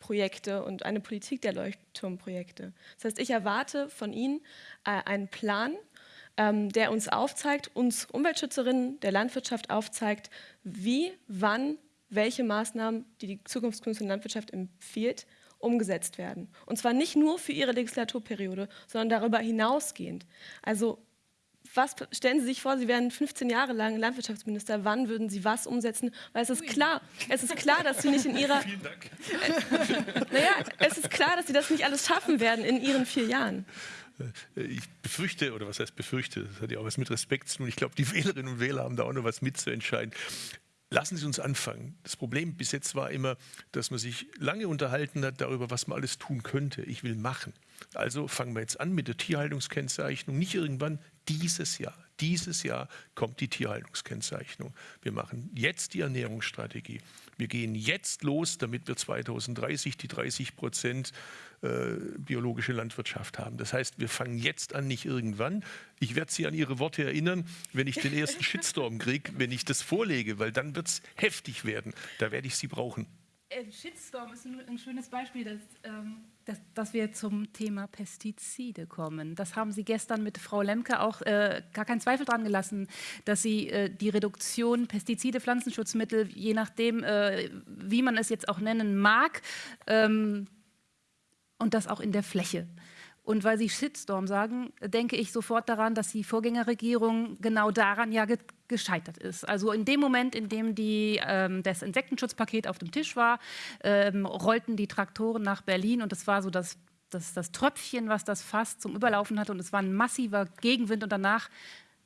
Leuchtturmprojekte und eine Politik der Leuchtturmprojekte. Das heißt, ich erwarte von Ihnen äh, einen Plan, ähm, der uns aufzeigt, uns Umweltschützerinnen der Landwirtschaft aufzeigt, wie, wann, welche Maßnahmen, die die Zukunftskünstler Landwirtschaft empfiehlt, umgesetzt werden. Und zwar nicht nur für Ihre Legislaturperiode, sondern darüber hinausgehend. Also was stellen Sie sich vor, Sie wären 15 Jahre lang Landwirtschaftsminister, wann würden Sie was umsetzen? Weil es ist klar, es ist klar, dass Sie nicht in Ihrer... Vielen Dank. naja, es ist klar, dass Sie das nicht alles schaffen werden in Ihren vier Jahren. Äh, ich befürchte, oder was heißt befürchte, das hat ja auch was mit Respekt zu tun. Ich glaube, die Wählerinnen und Wähler haben da auch noch was mitzuentscheiden. Lassen Sie uns anfangen. Das Problem bis jetzt war immer, dass man sich lange unterhalten hat darüber, was man alles tun könnte. Ich will machen. Also fangen wir jetzt an mit der Tierhaltungskennzeichnung. Nicht irgendwann, dieses Jahr. Dieses Jahr kommt die Tierhaltungskennzeichnung. Wir machen jetzt die Ernährungsstrategie. Wir gehen jetzt los, damit wir 2030 die 30 Prozent äh, biologische Landwirtschaft haben. Das heißt, wir fangen jetzt an, nicht irgendwann. Ich werde Sie an Ihre Worte erinnern, wenn ich den ersten Shitstorm kriege, wenn ich das vorlege, weil dann wird es heftig werden. Da werde ich Sie brauchen. Äh, Shitstorm ist ein, ein schönes Beispiel, dass, ähm, dass, dass, wir zum Thema Pestizide kommen. Das haben Sie gestern mit Frau Lemke auch äh, gar keinen Zweifel dran gelassen, dass Sie äh, die Reduktion Pestizide, Pflanzenschutzmittel, je nachdem, äh, wie man es jetzt auch nennen mag, ähm, und das auch in der Fläche. Und weil Sie Shitstorm sagen, denke ich sofort daran, dass die Vorgängerregierung genau daran ja ge gescheitert ist. Also in dem Moment, in dem die, ähm, das Insektenschutzpaket auf dem Tisch war, ähm, rollten die Traktoren nach Berlin und das war so das, das, das Tröpfchen, was das Fass zum Überlaufen hatte und es war ein massiver Gegenwind und danach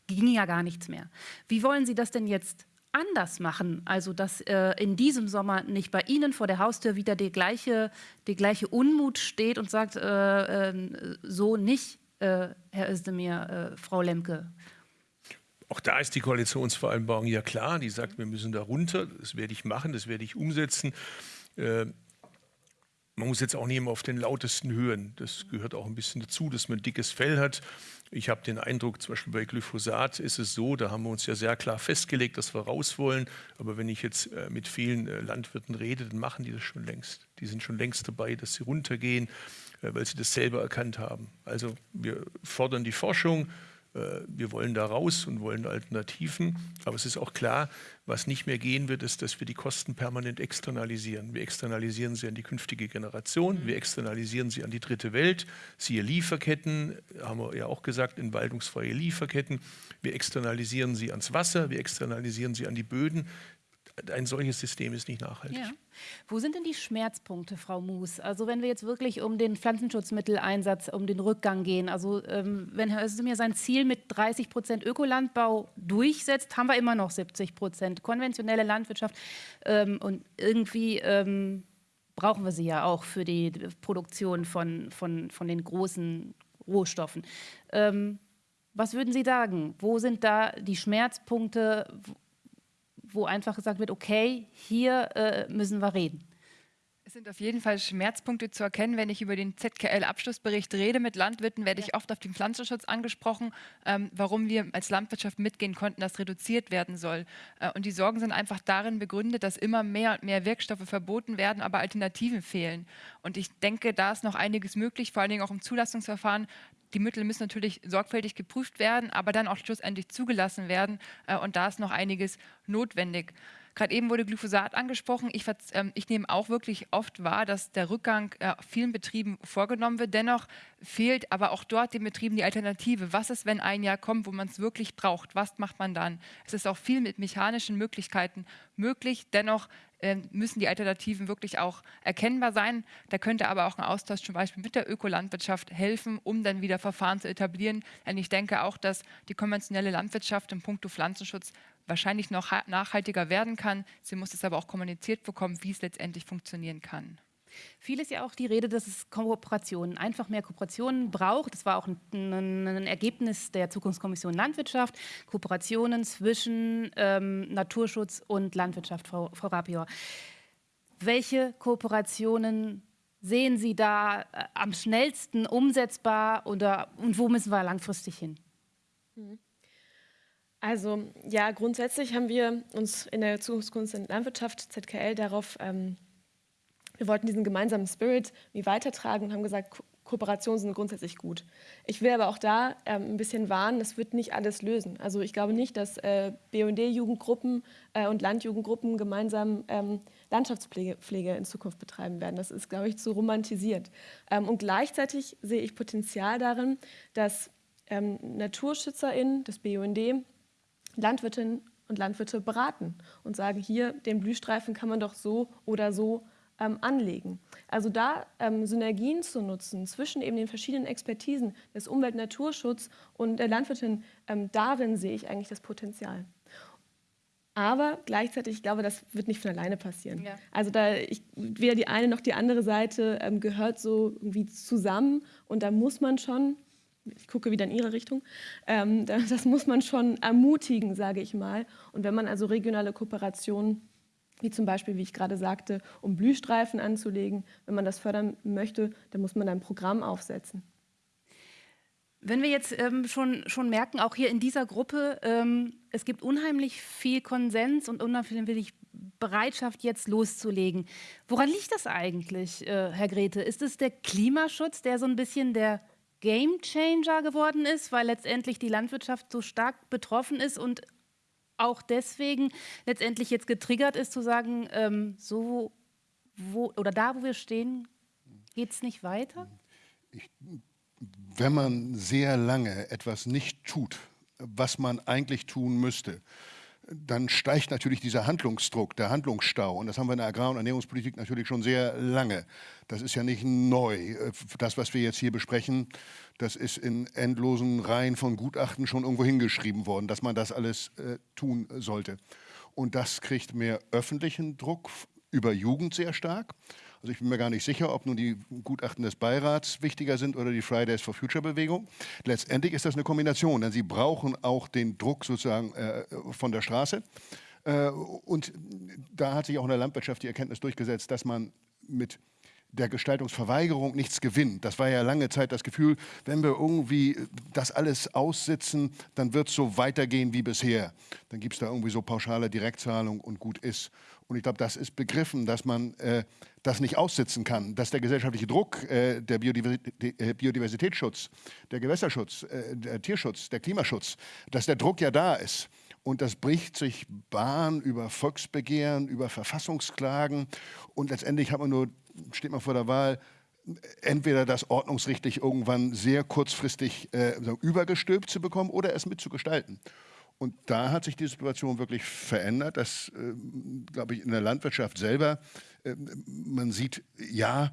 ging ja gar nichts mehr. Wie wollen Sie das denn jetzt anders machen? Also dass äh, in diesem Sommer nicht bei Ihnen vor der Haustür wieder die gleiche, die gleiche Unmut steht und sagt, äh, äh, so nicht, äh, Herr Özdemir, äh, Frau Lemke. Auch da ist die Koalitionsvereinbarung ja klar. Die sagt, wir müssen da runter. Das werde ich machen, das werde ich umsetzen. Man muss jetzt auch nicht immer auf den lautesten hören. Das gehört auch ein bisschen dazu, dass man dickes Fell hat. Ich habe den Eindruck, zum Beispiel bei Glyphosat ist es so, da haben wir uns ja sehr klar festgelegt, dass wir raus wollen. Aber wenn ich jetzt äh, mit vielen äh, Landwirten rede, dann machen die das schon längst. Die sind schon längst dabei, dass sie runtergehen, äh, weil sie das selber erkannt haben. Also wir fordern die Forschung, wir wollen da raus und wollen Alternativen. Aber es ist auch klar, was nicht mehr gehen wird, ist, dass wir die Kosten permanent externalisieren. Wir externalisieren sie an die künftige Generation, wir externalisieren sie an die dritte Welt. Siehe Lieferketten, haben wir ja auch gesagt, entwaldungsfreie Lieferketten. Wir externalisieren sie ans Wasser, wir externalisieren sie an die Böden ein solches System ist nicht nachhaltig. Ja. Wo sind denn die Schmerzpunkte, Frau Moos? Also wenn wir jetzt wirklich um den Pflanzenschutzmitteleinsatz, um den Rückgang gehen, also ähm, wenn Herr Özdemir sein Ziel mit 30 Prozent Ökolandbau durchsetzt, haben wir immer noch 70 Prozent konventionelle Landwirtschaft ähm, und irgendwie ähm, brauchen wir sie ja auch für die Produktion von, von, von den großen Rohstoffen. Ähm, was würden Sie sagen? Wo sind da die Schmerzpunkte? Wo einfach gesagt wird, okay, hier äh, müssen wir reden. Es sind auf jeden Fall Schmerzpunkte zu erkennen. Wenn ich über den ZKL-Abschlussbericht rede mit Landwirten, werde ich oft auf den Pflanzenschutz angesprochen, ähm, warum wir als Landwirtschaft mitgehen konnten, dass reduziert werden soll. Äh, und die Sorgen sind einfach darin begründet, dass immer mehr und mehr Wirkstoffe verboten werden, aber Alternativen fehlen. Und ich denke, da ist noch einiges möglich, vor allen Dingen auch im Zulassungsverfahren, die Mittel müssen natürlich sorgfältig geprüft werden, aber dann auch schlussendlich zugelassen werden. Äh, und da ist noch einiges notwendig. Gerade eben wurde Glyphosat angesprochen. Ich, ähm, ich, nehme auch wirklich oft wahr, dass der Rückgang äh, vielen Betrieben vorgenommen wird. Dennoch fehlt aber auch dort den Betrieben die Alternative. Was ist, wenn ein Jahr kommt, wo man es wirklich braucht? Was macht man dann? Es ist auch viel mit mechanischen Möglichkeiten möglich. Dennoch äh, müssen die Alternativen wirklich auch erkennbar sein. Da könnte aber auch ein Austausch zum Beispiel mit der Ökolandwirtschaft helfen, um dann wieder Verfahren zu etablieren. Denn ich denke auch, dass die konventionelle Landwirtschaft im Punkto Pflanzenschutz wahrscheinlich noch nachhaltiger werden kann. Sie muss es aber auch kommuniziert bekommen, wie es letztendlich funktionieren kann. Viel ist ja auch die Rede, dass es Kooperationen, einfach mehr Kooperationen braucht. Das war auch ein, ein Ergebnis der Zukunftskommission Landwirtschaft. Kooperationen zwischen ähm, Naturschutz und Landwirtschaft, Frau, Frau Rapior. Welche Kooperationen sehen Sie da äh, am schnellsten umsetzbar oder, und wo müssen wir langfristig hin? Also ja, grundsätzlich haben wir uns in der Zukunftskunst und Landwirtschaft ZKL darauf, ähm, wir wollten diesen gemeinsamen Spirit wie weitertragen und haben gesagt, Ko Kooperationen sind grundsätzlich gut. Ich will aber auch da ähm, ein bisschen warnen, das wird nicht alles lösen. Also ich glaube nicht, dass äh, BD-Jugendgruppen äh, und Landjugendgruppen gemeinsam ähm, Landschaftspflege Pflege in Zukunft betreiben werden. Das ist, glaube ich, zu romantisiert. Ähm, und gleichzeitig sehe ich Potenzial darin, dass ähm, NaturschützerInnen des BUND Landwirtinnen und Landwirte beraten und sagen, hier, den Blühstreifen kann man doch so oder so ähm, anlegen. Also da ähm, Synergien zu nutzen zwischen eben den verschiedenen Expertisen des Umwelt- und Naturschutz und der Landwirtin, ähm, darin sehe ich eigentlich das Potenzial. Aber gleichzeitig, ich glaube, das wird nicht von alleine passieren. Ja. Also da ich, weder die eine noch die andere Seite ähm, gehört so irgendwie zusammen und da muss man schon, ich gucke wieder in Ihre Richtung, ähm, das muss man schon ermutigen, sage ich mal. Und wenn man also regionale Kooperationen wie zum Beispiel, wie ich gerade sagte, um Blühstreifen anzulegen. Wenn man das fördern möchte, dann muss man ein Programm aufsetzen. Wenn wir jetzt ähm, schon, schon merken, auch hier in dieser Gruppe, ähm, es gibt unheimlich viel Konsens und unheimlich Bereitschaft, jetzt loszulegen. Woran liegt das eigentlich, äh, Herr Grete? Ist es der Klimaschutz, der so ein bisschen der Gamechanger geworden ist, weil letztendlich die Landwirtschaft so stark betroffen ist und auch deswegen letztendlich jetzt getriggert ist, zu sagen, ähm, so wo oder da, wo wir stehen, geht es nicht weiter? Ich wenn man sehr lange etwas nicht tut, was man eigentlich tun müsste, dann steigt natürlich dieser Handlungsdruck, der Handlungsstau. Und das haben wir in der Agrar- und Ernährungspolitik natürlich schon sehr lange. Das ist ja nicht neu. Das, was wir jetzt hier besprechen, das ist in endlosen Reihen von Gutachten schon irgendwo hingeschrieben worden, dass man das alles äh, tun sollte. Und das kriegt mehr öffentlichen Druck über Jugend sehr stark. Also ich bin mir gar nicht sicher, ob nun die Gutachten des Beirats wichtiger sind oder die Fridays for Future Bewegung. Letztendlich ist das eine Kombination, denn sie brauchen auch den Druck sozusagen äh, von der Straße. Äh, und da hat sich auch in der Landwirtschaft die Erkenntnis durchgesetzt, dass man mit der Gestaltungsverweigerung nichts gewinnt. Das war ja lange Zeit das Gefühl, wenn wir irgendwie das alles aussitzen, dann wird es so weitergehen wie bisher. Dann gibt es da irgendwie so pauschale Direktzahlung und gut ist. Und ich glaube, das ist begriffen, dass man äh, das nicht aussitzen kann, dass der gesellschaftliche Druck, äh, der äh, Biodiversitätsschutz, der Gewässerschutz, äh, der Tierschutz, der Klimaschutz, dass der Druck ja da ist. Und das bricht sich Bahn über Volksbegehren, über Verfassungsklagen. Und letztendlich hat man nur, steht man vor der Wahl, entweder das ordnungsrechtlich irgendwann sehr kurzfristig äh, übergestülpt zu bekommen oder es mitzugestalten. Und da hat sich die Situation wirklich verändert, dass, äh, glaube ich, in der Landwirtschaft selber äh, man sieht, ja,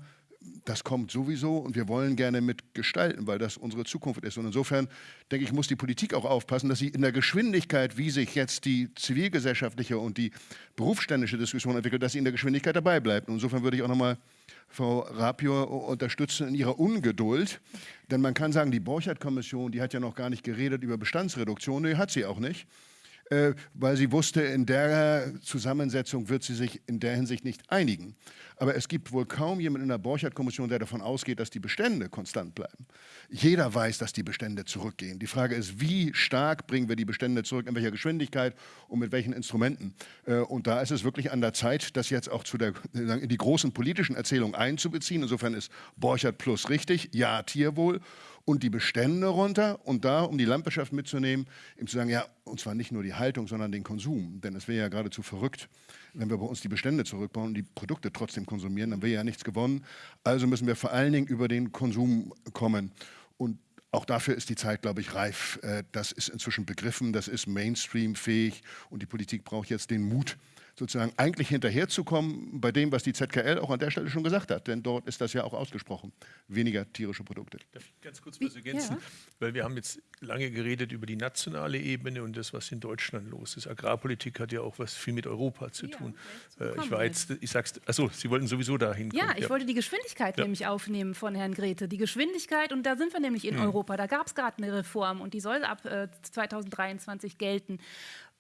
das kommt sowieso und wir wollen gerne mitgestalten, weil das unsere Zukunft ist. Und insofern denke ich, muss die Politik auch aufpassen, dass sie in der Geschwindigkeit, wie sich jetzt die zivilgesellschaftliche und die berufsständische Diskussion entwickelt, dass sie in der Geschwindigkeit dabei bleibt. Und insofern würde ich auch nochmal Frau Rapior unterstützen in ihrer Ungeduld. Denn man kann sagen, die Borchardt-Kommission, die hat ja noch gar nicht geredet über Bestandsreduktion. Nee, hat sie auch nicht. Äh, weil sie wusste, in der Zusammensetzung wird sie sich in der Hinsicht nicht einigen. Aber es gibt wohl kaum jemanden in der Borchardt-Kommission, der davon ausgeht, dass die Bestände konstant bleiben. Jeder weiß, dass die Bestände zurückgehen. Die Frage ist, wie stark bringen wir die Bestände zurück, in welcher Geschwindigkeit und mit welchen Instrumenten. Äh, und da ist es wirklich an der Zeit, das jetzt auch zu der, in die großen politischen Erzählungen einzubeziehen. Insofern ist Borchardt Plus richtig, ja, Tierwohl und die Bestände runter und da, um die Landwirtschaft mitzunehmen, eben zu sagen, ja, und zwar nicht nur die Haltung, sondern den Konsum. Denn es wäre ja geradezu verrückt, wenn wir bei uns die Bestände zurückbauen und die Produkte trotzdem konsumieren, dann wäre ja nichts gewonnen. Also müssen wir vor allen Dingen über den Konsum kommen. Und auch dafür ist die Zeit, glaube ich, reif. Äh, das ist inzwischen begriffen, das ist Mainstream-fähig und die Politik braucht jetzt den Mut, sozusagen eigentlich hinterherzukommen bei dem, was die ZKL auch an der Stelle schon gesagt hat. Denn dort ist das ja auch ausgesprochen. Weniger tierische Produkte. Darf ich ganz kurz was ergänzen? Ja. Weil wir haben jetzt lange geredet über die nationale Ebene und das, was in Deutschland los ist. Agrarpolitik hat ja auch was viel mit Europa zu Ja, tun. Äh, ich war jetzt, ich sag's, achso, Sie wollten sowieso dahin Ja, kommen. ich wollte die Geschwindigkeit Ja. nämlich aufnehmen von Herrn Grete. Die Geschwindigkeit, und da sind wir nämlich in Europa, da gab es gerade eine Reform und die soll ab äh, 2023 gelten.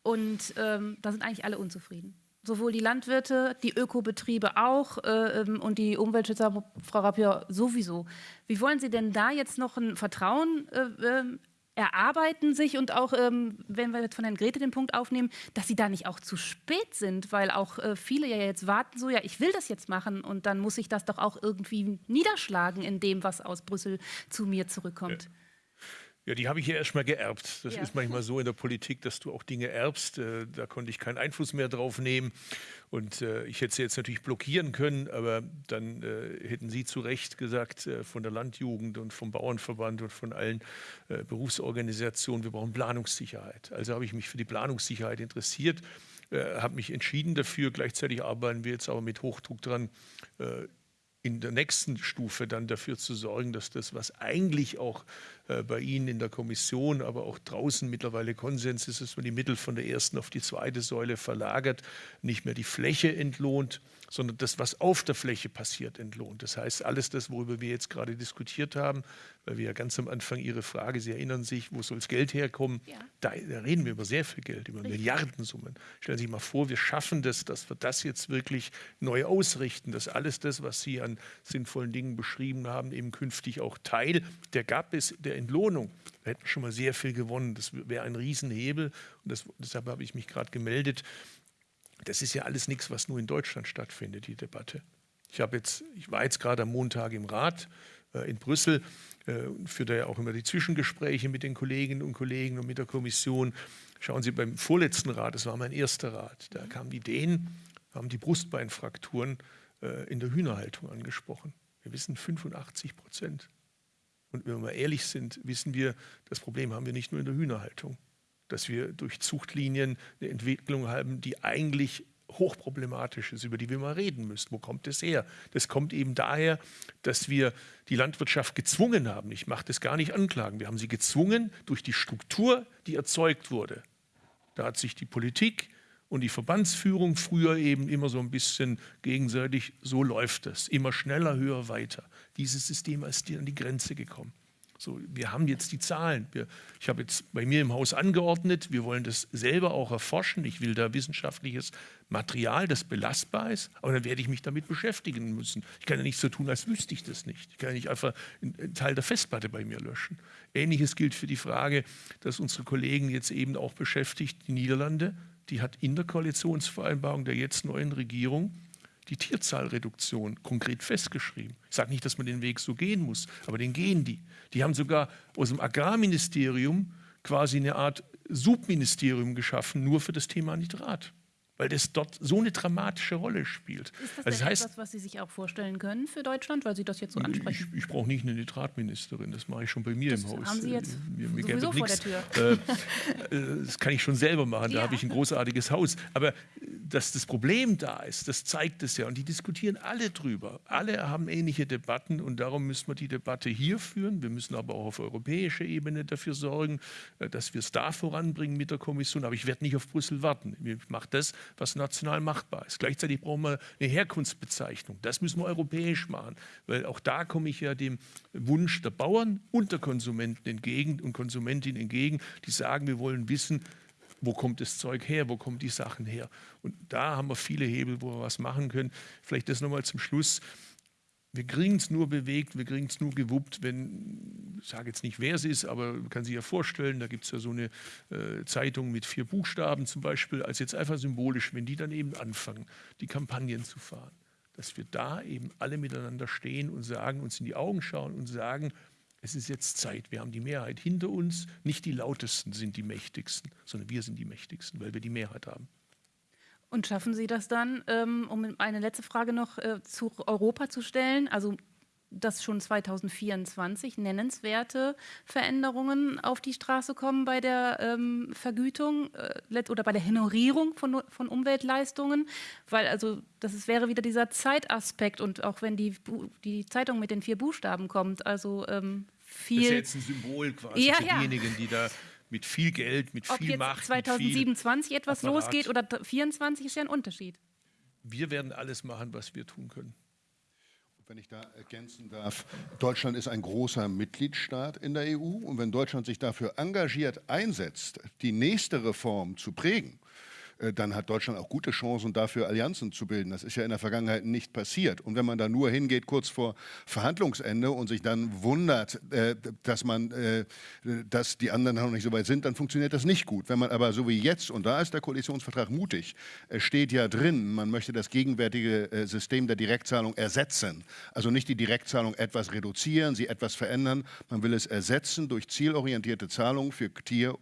Und ähm, da sind eigentlich alle unzufrieden. Sowohl die Landwirte, die Ökobetriebe auch äh, ähm, und die Umweltschützer, Frau Rapier, sowieso. Wie wollen Sie denn da jetzt noch ein Vertrauen äh, ähm, erarbeiten sich und auch, ähm, wenn wir jetzt von Herrn Grete den Punkt aufnehmen, dass sie da nicht auch zu spät sind, weil auch äh, viele ja jetzt warten, so ja, ich will das jetzt machen und dann muss ich das doch auch irgendwie niederschlagen in dem, was aus Brüssel zu mir zurückkommt. Ja, die habe ich ja erstmal geerbt. Das Ja. ist manchmal so in der Politik, dass du auch Dinge erbst. Äh, Da konnte ich keinen Einfluss mehr drauf nehmen. Und äh, ich hätte sie jetzt natürlich blockieren können, aber dann äh, hätten Sie zu Recht gesagt, von der Landjugend und vom Bauernverband und von allen Berufsorganisationen, wir brauchen Planungssicherheit. Also habe ich mich für die Planungssicherheit interessiert, habe mich entschieden dafür. Gleichzeitig arbeiten wir jetzt aber mit Hochdruck dran, in der nächsten Stufe dann dafür zu sorgen, dass das, was eigentlich auch äh, bei Ihnen in der Kommission, aber auch draußen mittlerweile Konsens ist, dass man die Mittel von der ersten auf die zweite Säule verlagert, nicht mehr die Fläche entlohnt, sondern das, was auf der Fläche passiert, entlohnt. Das heißt, alles das, worüber wir jetzt gerade diskutiert haben, weil wir ja ganz am Anfang Ihre Frage, Sie erinnern sich, wo soll das Geld herkommen? Ja. Da, da reden wir über sehr viel Geld, über Milliardensummen. Stellen Sie sich mal vor, wir schaffen das, dass wir das jetzt wirklich neu ausrichten, dass alles das, was Sie an sinnvollen Dingen beschrieben haben, eben künftig auch Teil der GAP ist, der Entlohnung. Da hätten wir schon mal sehr viel gewonnen. Das wäre ein Riesenhebel. Und das, deshalb habe ich mich gerade gemeldet. Das ist ja alles nichts, was nur in Deutschland stattfindet, die Debatte. Ich, jetzt, ich war jetzt gerade am Montag im Rat äh, in Brüssel, äh, führt ja auch immer die Zwischengespräche mit den Kolleginnen und Kollegen und mit der Kommission. Schauen Sie, beim vorletzten Rat, das war mein erster Rat, da kamen die Dänen, haben die Brustbeinfrakturen äh, in der Hühnerhaltung angesprochen. Wir wissen 85 Prozent. Und wenn wir mal ehrlich sind, wissen wir, das Problem haben wir nicht nur in der Hühnerhaltung, dass wir durch Zuchtlinien eine Entwicklung haben, die eigentlich hochproblematisch ist, über die wir mal reden müssen. Wo kommt das her? Das kommt eben daher, dass wir die Landwirtschaft gezwungen haben. Ich mache das gar nicht anklagen. Wir haben sie gezwungen durch die Struktur, die erzeugt wurde. Da hat sich die Politik und die Verbandsführung früher eben immer so ein bisschen gegenseitig, so läuft das, immer schneller, höher, weiter. Dieses System ist an die Grenze gekommen. So, wir haben jetzt die Zahlen. Wir, ich habe jetzt bei mir im Haus angeordnet, wir wollen das selber auch erforschen. Ich will da wissenschaftliches Material, das belastbar ist, aber dann werde ich mich damit beschäftigen müssen. Ich kann ja nicht so tun, als wüsste ich das nicht. Ich kann ja nicht einfach einen Teil der Festplatte bei mir löschen. Ähnliches gilt für die Frage, dass unsere Kollegen jetzt eben auch beschäftigt, die Niederlande, die hat in der Koalitionsvereinbarung der jetzt neuen Regierung die Tierzahlreduktion konkret festgeschrieben. Ich sage nicht, dass man den Weg so gehen muss, aber den gehen die. Die haben sogar aus dem Agrarministerium quasi eine Art Subministerium geschaffen, nur für das Thema Nitrat, weil das dort so eine dramatische Rolle spielt. Ist das Also denn etwas, was Sie sich auch vorstellen können für Deutschland, weil Sie das jetzt so ich, ansprechen? ich brauche nicht eine Nitratministerin, das mache ich schon bei mir Das im Haus. haben Sie jetzt Äh, mir, mir sowieso vor nix. der Äh, äh, das kann ich schon selber machen, da Ja. habe ich ein großartiges Haus. Aber äh, dass das Problem da ist, das zeigt es ja. Und die diskutieren alle drüber. Alle haben ähnliche Debatten und darum müssen wir die Debatte hier führen. Wir müssen aber auch auf europäischer Ebene dafür sorgen, dass wir es da voranbringen mit der Kommission. Aber ich werde nicht auf Brüssel warten. Ich mache das, was national machbar ist. Gleichzeitig brauchen wir eine Herkunftsbezeichnung. Das müssen wir europäisch machen, weil auch da komme ich ja dem Wunsch der Bauern und der Konsumenten entgegen und Konsumentinnen entgegen, die sagen, wir wollen wissen, wo kommt das Zeug her, wo kommen die Sachen her. Und da haben wir viele Hebel, wo wir was machen können. Vielleicht das nochmal zum Schluss. Wir kriegen es nur bewegt, wir kriegen es nur gewuppt, wenn, ich sage jetzt nicht, wer es ist, aber man kann sich ja vorstellen, da gibt es ja so eine äh, Zeitung mit vier Buchstaben zum Beispiel, als jetzt einfach symbolisch, wenn die dann eben anfangen, die Kampagnen zu fahren, dass wir da eben alle miteinander stehen und sagen, uns in die Augen schauen und sagen, es ist jetzt Zeit, wir haben die Mehrheit hinter uns, nicht die lautesten sind die mächtigsten, sondern wir sind die mächtigsten, weil wir die Mehrheit haben. Und schaffen Sie das dann, ähm, um eine letzte Frage noch äh, zu Europa zu stellen? Also dass schon 2024 nennenswerte Veränderungen auf die Straße kommen bei der ähm, Vergütung äh, oder bei der Honorierung von, von Umweltleistungen, weil also das ist, wäre wieder dieser Zeitaspekt und auch wenn die, die Zeitung mit den vier Buchstaben kommt, also ähm, viel... Das ist jetzt ein Symbol quasi ja, für diejenigen, die da mit viel Geld, mit Ob viel jetzt Macht, 2027 etwas Apparat. losgeht oder 2024 ist ja ein Unterschied. Wir werden alles machen, was wir tun können. Wenn ich da ergänzen darf, Deutschland ist ein großer Mitgliedstaat in der EU und wenn Deutschland sich dafür engagiert einsetzt, die nächste Reform zu prägen, dann hat Deutschland auch gute Chancen, dafür Allianzen zu bilden. Das ist ja in der Vergangenheit nicht passiert. Und wenn man da nur hingeht kurz vor Verhandlungsende und sich dann wundert, äh, dass man, äh, dass die anderen noch nicht so weit sind, dann funktioniert das nicht gut. Wenn man aber so wie jetzt, und da ist der Koalitionsvertrag mutig, steht ja drin, man möchte das gegenwärtige System der Direktzahlung ersetzen. Also nicht die Direktzahlung etwas reduzieren, sie etwas verändern. Man will es ersetzen durch zielorientierte Zahlungen für, Tier,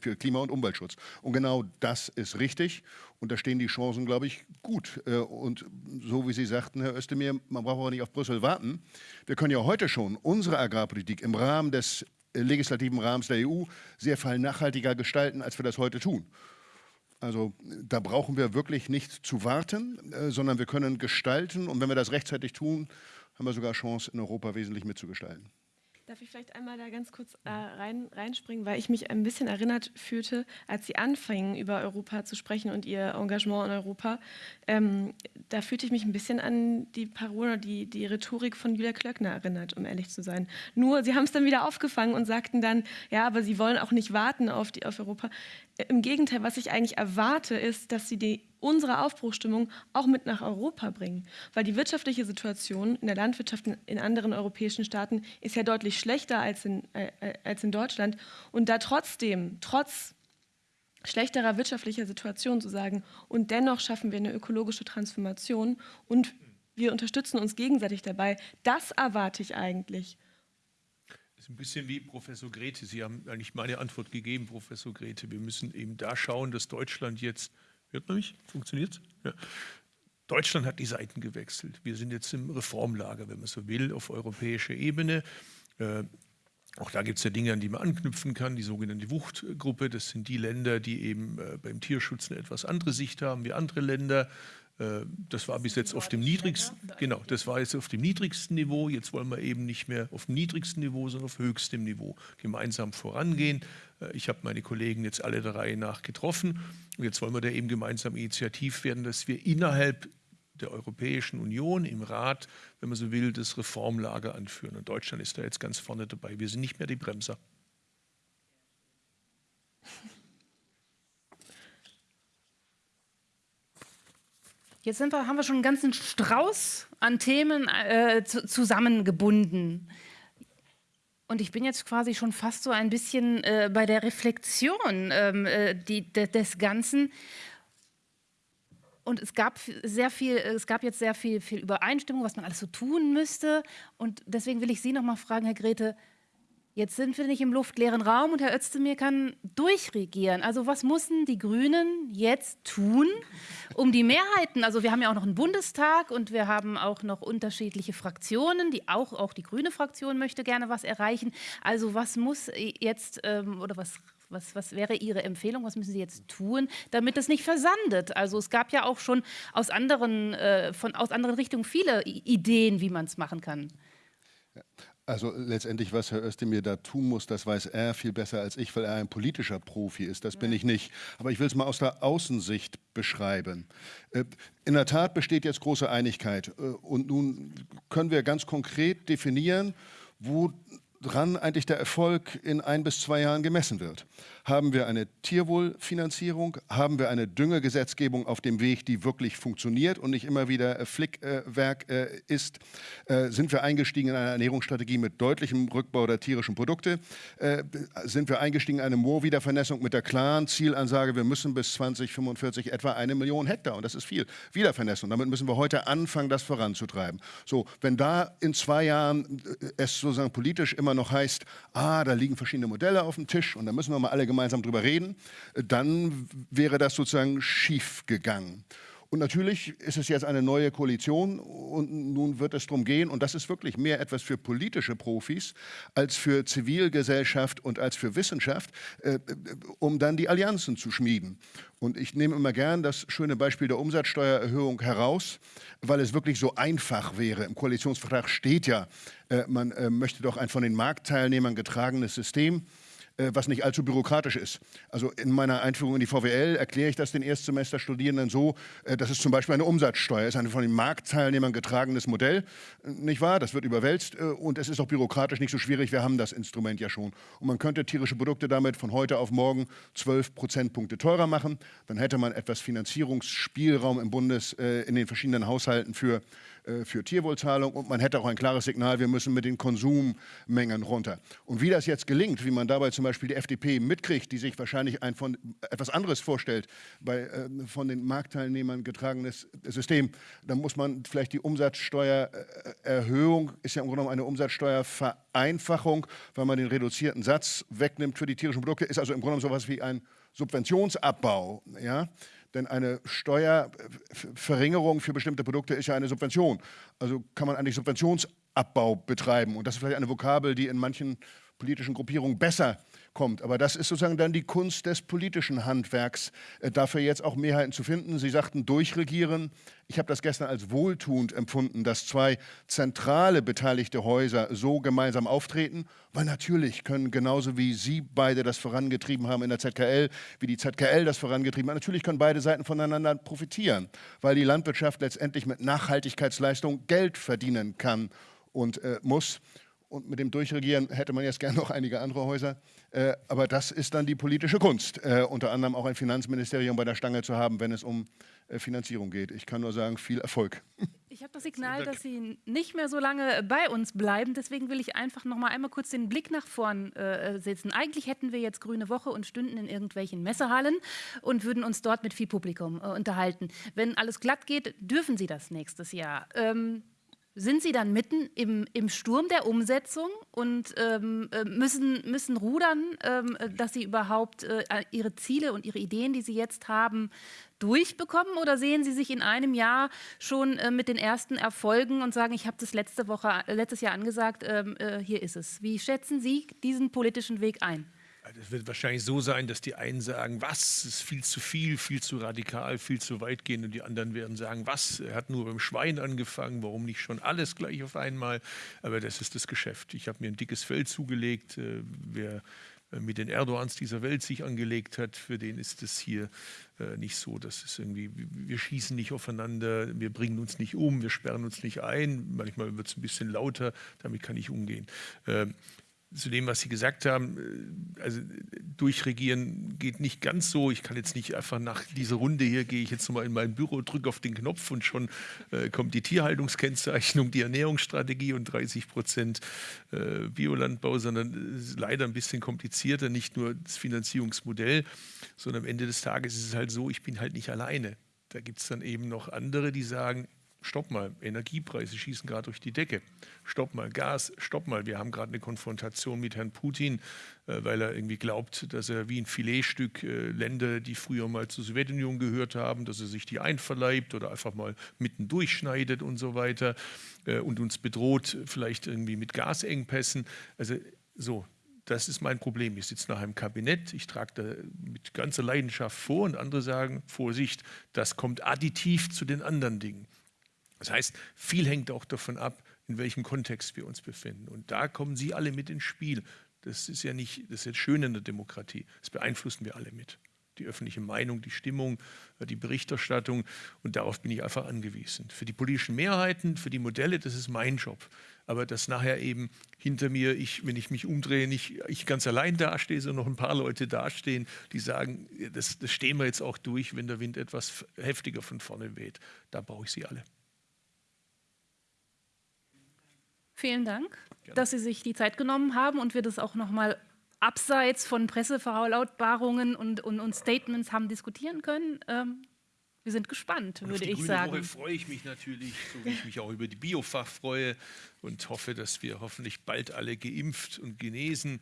für Klima- und Umweltschutz. Und genau das ist richtig richtig. Und da stehen die Chancen, glaube ich, gut. Äh, und so wie Sie sagten, Herr Özdemir, man braucht auch nicht auf Brüssel warten. Wir können ja heute schon unsere Agrarpolitik im Rahmen des legislativen Rahmens der EU sehr viel nachhaltiger gestalten, als wir das heute tun. Also da brauchen wir wirklich nicht zu warten, äh, sondern wir können gestalten. Und wenn wir das rechtzeitig tun, haben wir sogar Chance, in Europa wesentlich mitzugestalten. Darf ich vielleicht einmal da ganz kurz äh, rein, reinspringen, weil ich mich ein bisschen erinnert fühlte, als Sie anfingen, über Europa zu sprechen und Ihr Engagement in Europa. Ähm, da fühlte ich mich ein bisschen an die Parole, die, die Rhetorik von Julia Klöckner erinnert, um ehrlich zu sein. Nur, Sie haben es dann wieder aufgefangen und sagten dann, ja, aber Sie wollen auch nicht warten auf, die, auf Europa. Im Gegenteil, was ich eigentlich erwarte, ist, dass sie die, unsere Aufbruchstimmung auch mit nach Europa bringen. Weil die wirtschaftliche Situation in der Landwirtschaft in anderen europäischen Staaten ist ja deutlich schlechter als in, äh, äh, als in Deutschland. Und da trotzdem, trotz schlechterer wirtschaftlicher Situation zu sagen, und dennoch schaffen wir eine ökologische Transformation und wir unterstützen uns gegenseitig dabei, das erwarte ich eigentlich ist ein bisschen wie Professor Grete. Sie haben eigentlich meine Antwort gegeben, Professor Grete. Wir müssen eben da schauen, dass Deutschland jetzt, hört man mich? Funktioniert ja. Deutschland hat die Seiten gewechselt. Wir sind jetzt im Reformlager, wenn man so will, auf europäischer Ebene. Äh, auch da gibt es ja Dinge, an die man anknüpfen kann. Die sogenannte Wuchtgruppe, das sind die Länder, die eben äh, beim Tierschutz eine etwas andere Sicht haben wie andere Länder. Äh, das war bis jetzt auf dem niedrigsten, genau, das war jetzt auf dem niedrigsten Niveau. Jetzt wollen wir eben nicht mehr auf dem niedrigsten Niveau, sondern auf höchstem Niveau gemeinsam vorangehen. Äh, ich habe meine Kollegen jetzt alle der Reihe nach getroffen. Und jetzt wollen wir da eben gemeinsam initiativ werden, dass wir innerhalb der Europäischen Union im Rat, wenn man so will, das Reformlager anführen. Und Deutschland ist da jetzt ganz vorne dabei. Wir sind nicht mehr die Bremser. Jetzt wir, haben wir schon einen ganzen Strauß an Themen äh, zu, zusammengebunden. Und ich bin jetzt quasi schon fast so ein bisschen äh, bei der Reflexion ähm, äh, die, de, des Ganzen. Und es gab sehr viel, es gab jetzt sehr viel, viel Übereinstimmung, was man alles so tun müsste. Und deswegen will ich Sie noch mal fragen, Herr Grete, Jetzt sind wir nicht im luftleeren Raum und Herr Özdemir kann durchregieren. Also was müssen die Grünen jetzt tun, um die Mehrheiten, also wir haben ja auch noch einen Bundestag und wir haben auch noch unterschiedliche Fraktionen, die auch, auch die grüne Fraktion möchte gerne was erreichen. Also was muss jetzt ähm, oder was was, was, wäre Ihre Empfehlung? Was müssen Sie jetzt tun, damit es nicht versandet? Also es gab ja auch schon aus anderen, äh, von, aus anderen Richtungen viele Ideen, wie man es machen kann. Also letztendlich, was Herr Özdemir da tun muss, das weiß er viel besser als ich, weil er ein politischer Profi ist. Das bin ich nicht. Aber ich will es mal aus der Außensicht beschreiben. Äh, in der Tat besteht jetzt große Einigkeit. Äh, und nun können wir ganz konkret definieren, wo woran eigentlich der Erfolg in ein bis zwei Jahren gemessen wird. Haben wir eine Tierwohlfinanzierung? Haben wir eine Düngegesetzgebung auf dem Weg, die wirklich funktioniert und nicht immer wieder Flickwerk äh, ist? Äh, sind wir eingestiegen in eine Ernährungsstrategie mit deutlichem Rückbau der tierischen Produkte? Äh, sind wir eingestiegen in eine Moorwiedervernässung mit der klaren Zielansage, wir müssen bis 2045 etwa eine Million Hektar, und das ist viel, Wiedervernässung. Damit müssen wir heute anfangen, das voranzutreiben. So, wenn da in zwei Jahren es sozusagen politisch immer noch heißt, ah, da liegen verschiedene Modelle auf dem Tisch und da müssen wir mal alle gemeinsam drüber reden, dann wäre das sozusagen schief gegangen. Und natürlich ist es jetzt eine neue Koalition und nun wird es darum gehen, und das ist wirklich mehr etwas für politische Profis als für Zivilgesellschaft und als für Wissenschaft, äh, um dann die Allianzen zu schmieden. Und ich nehme immer gern das schöne Beispiel der Umsatzsteuererhöhung heraus, weil es wirklich so einfach wäre. Im Koalitionsvertrag steht ja, äh, man äh, möchte doch ein von den Marktteilnehmern getragenes System. Äh, was nicht allzu bürokratisch ist. Also in meiner Einführung in die VWL erkläre ich das den Erstsemesterstudierenden so, äh, dass es zum Beispiel eine Umsatzsteuer ist, ein von den Marktteilnehmern getragenes Modell, äh, nicht wahr? Das wird überwälzt und es ist auch bürokratisch nicht so schwierig, wir haben das Instrument ja schon. Und man könnte tierische Produkte damit von heute auf morgen 12 Prozentpunkte teurer machen, dann hätte man etwas Finanzierungsspielraum im Bundes in den verschiedenen Haushalten für für Tierwohlzahlung und man hätte auch ein klares Signal, wir müssen mit den Konsummengen runter. Und wie das jetzt gelingt, wie man dabei zum Beispiel die FDP mitkriegt, die sich wahrscheinlich ein von etwas anderes vorstellt, bei äh, von den Marktteilnehmern getragenes System, dann muss man vielleicht die Umsatzsteuererhöhung, ist ja im Grunde genommen eine Umsatzsteuervereinfachung, weil man den reduzierten Satz wegnimmt für die tierischen Produkte, ist also im Grunde genommen sowas wie ein Subventionsabbau. Ja? Denn eine Steuerverringerung für bestimmte Produkte ist ja eine Subvention. Also kann man eigentlich Subventionsabbau betreiben. Und das ist vielleicht eine Vokabel, die in manchen politischen Gruppierungen besser kommt. Aber das ist sozusagen dann die Kunst des politischen Handwerks, äh, dafür jetzt auch Mehrheiten zu finden. Sie sagten durchregieren. Ich habe das gestern als wohltuend empfunden, dass zwei zentrale beteiligte Häuser so gemeinsam auftreten, weil natürlich können genauso wie Sie beide das vorangetrieben haben in der ZKL, wie die ZKL das vorangetrieben hat, natürlich können beide Seiten voneinander profitieren, weil die Landwirtschaft letztendlich mit Nachhaltigkeitsleistung Geld verdienen kann und äh, muss. Und mit dem Durchregieren hätte man jetzt gerne noch einige andere Häuser. Äh, aber das ist dann die politische Kunst, äh, unter anderem auch ein Finanzministerium bei der Stange zu haben, wenn es um äh, Finanzierung geht. Ich kann nur sagen, viel Erfolg. Ich habe das Signal, dass Sie nicht mehr so lange bei uns bleiben. Deswegen will ich einfach noch mal einmal kurz den Blick nach vorn äh, setzen. Eigentlich hätten wir jetzt Grüne Woche und stünden in irgendwelchen Messehallen und würden uns dort mit viel Publikum äh, unterhalten. Wenn alles glatt geht, dürfen Sie das nächstes Jahr. Ähm, sind Sie dann mitten im, im Sturm der Umsetzung und ähm, äh, müssen, müssen rudern, ähm, dass Sie überhaupt äh, Ihre Ziele und Ihre Ideen, die Sie jetzt haben, durchbekommen? Oder sehen Sie sich in einem Jahr schon äh, mit den ersten Erfolgen und sagen, ich habe das letzte Woche, letztes Jahr angesagt, ähm, äh, hier ist es. Wie schätzen Sie diesen politischen Weg ein? Es wird wahrscheinlich so sein, dass die einen sagen, was, ist viel zu viel, viel zu radikal, viel zu weitgehend und die anderen werden sagen, was, er hat nur beim Schwein angefangen, warum nicht schon alles gleich auf einmal? Aber das ist das Geschäft. Ich habe mir ein dickes Fell zugelegt. Äh, wer äh, mit den Erdogans dieser Welt sich angelegt hat, für den ist es hier äh, nicht so. Das ist irgendwie, wir schießen nicht aufeinander, wir bringen uns nicht um, wir sperren uns nicht ein. Manchmal wird es ein bisschen lauter, damit kann ich umgehen. Ähm, zu dem, was Sie gesagt haben, äh, also durchregieren geht nicht ganz so. Ich kann jetzt nicht einfach nach dieser Runde hier, gehe ich jetzt nochmal in mein Büro, drücke auf den Knopf und schon äh, kommt die Tierhaltungskennzeichnung, die Ernährungsstrategie und 30 Prozent äh, Biolandbau, sondern es ist leider ein bisschen komplizierter, nicht nur das Finanzierungsmodell, sondern am Ende des Tages ist es halt so, ich bin halt nicht alleine. Da gibt es dann eben noch andere, die sagen, stopp mal, Energiepreise schießen gerade durch die Decke, stopp mal, Gas, stopp mal, wir haben gerade eine Konfrontation mit Herrn Putin, äh, weil er irgendwie glaubt, dass er wie ein Filetstück äh, Länder, die früher mal zur Sowjetunion gehört haben, dass er sich die einverleibt oder einfach mal mitten durchschneidet und so weiter äh, und uns bedroht, vielleicht irgendwie mit Gasengpässen. Also so, das ist mein Problem. Ich sitze nach einem Kabinett, ich trage da mit ganzer Leidenschaft vor und andere sagen, Vorsicht, das kommt additiv zu den anderen Dingen. Das heißt, viel hängt auch davon ab, in welchem Kontext wir uns befinden. Und da kommen Sie alle mit ins Spiel. Das ist ja nicht, das ist jetzt schön in der Demokratie. Das beeinflussen wir alle mit. Die öffentliche Meinung, die Stimmung, äh, die Berichterstattung. Und darauf bin ich einfach angewiesen. Für die politischen Mehrheiten, für die Modelle, das ist mein Job. Aber dass nachher eben hinter mir, ich, wenn ich mich umdrehe, nicht ich ganz allein dastehe, sondern noch ein paar Leute dastehen, die sagen, das, das stehen wir jetzt auch durch, wenn der Wind etwas heftiger von vorne weht. Da brauche ich Sie alle. Vielen Dank, Gerne. dass Sie sich die Zeit genommen haben und wir das auch noch mal abseits von Presseverlautbarungen und, und, und Statements haben diskutieren können. Ähm, wir sind gespannt, würde ich sagen. Woche freue ich mich natürlich, so wie ich mich auch über die Biofach freue und hoffe, dass wir hoffentlich bald alle geimpft und genesen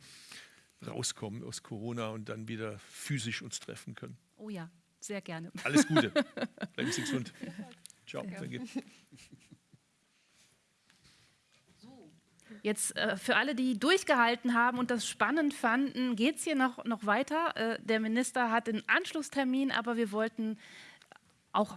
rauskommen aus Corona und dann wieder physisch uns treffen können. Oh ja, sehr gerne. Alles Gute. Bleiben Sie gesund. Ciao. Danke. Jetzt äh, für alle, die durchgehalten haben und das spannend fanden, geht es hier noch, noch weiter. Äh, der Minister hat einen Anschlusstermin, aber wir wollten auch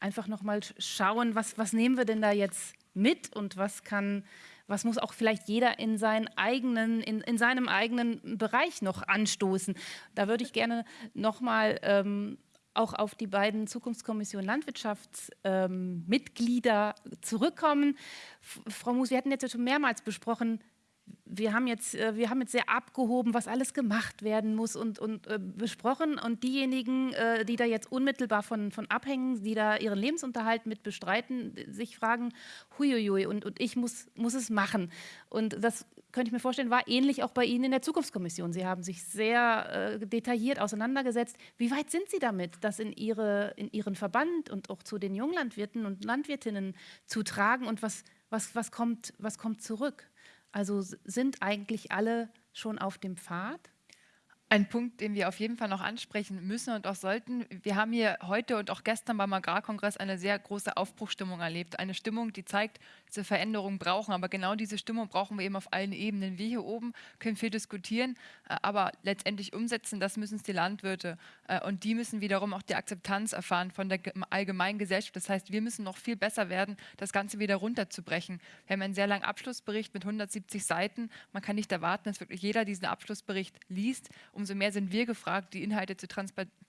einfach noch mal schauen, was, was nehmen wir denn da jetzt mit und was kann, was muss auch vielleicht jeder in, seinen eigenen, in, in seinem eigenen Bereich noch anstoßen. Da würde ich gerne noch mal ähm, auch auf die beiden Zukunftskommission Landwirtschaftsmitglieder ähm, zurückkommen. F Frau Mus, wir hatten jetzt schon mehrmals besprochen, wir haben, jetzt, äh, wir haben jetzt sehr abgehoben, was alles gemacht werden muss und, und äh, besprochen. Und diejenigen, äh, die da jetzt unmittelbar von, von abhängen, die da ihren Lebensunterhalt mit bestreiten, sich fragen, huiuiui, und, und ich muss, muss es machen. Und das könnte ich mir vorstellen, war ähnlich auch bei Ihnen in der Zukunftskommission. Sie haben sich sehr äh, detailliert auseinandergesetzt. Wie weit sind Sie damit, das in, ihre, in Ihren Verband und auch zu den Junglandwirten und Landwirtinnen zu tragen? Und was, was, was, kommt, was kommt zurück? Also sind eigentlich alle schon auf dem Pfad? Ein Punkt, den wir auf jeden Fall noch ansprechen müssen und auch sollten. Wir haben hier heute und auch gestern beim Agrarkongress eine sehr große Aufbruchstimmung erlebt. Eine Stimmung, die zeigt, dass wir Veränderungen brauchen. Aber genau diese Stimmung brauchen wir eben auf allen Ebenen. Wir hier oben können viel diskutieren, äh, aber letztendlich umsetzen, das müssen es die Landwirte. Äh, und die müssen wiederum auch die Akzeptanz erfahren von der allgemeinen Gesellschaft. Das heißt, wir müssen noch viel besser werden, das Ganze wieder runterzubrechen. Wir haben einen sehr langen Abschlussbericht mit 170 Seiten. Man kann nicht erwarten, dass wirklich jeder diesen Abschlussbericht liest umso mehr sind wir gefragt, die Inhalte zu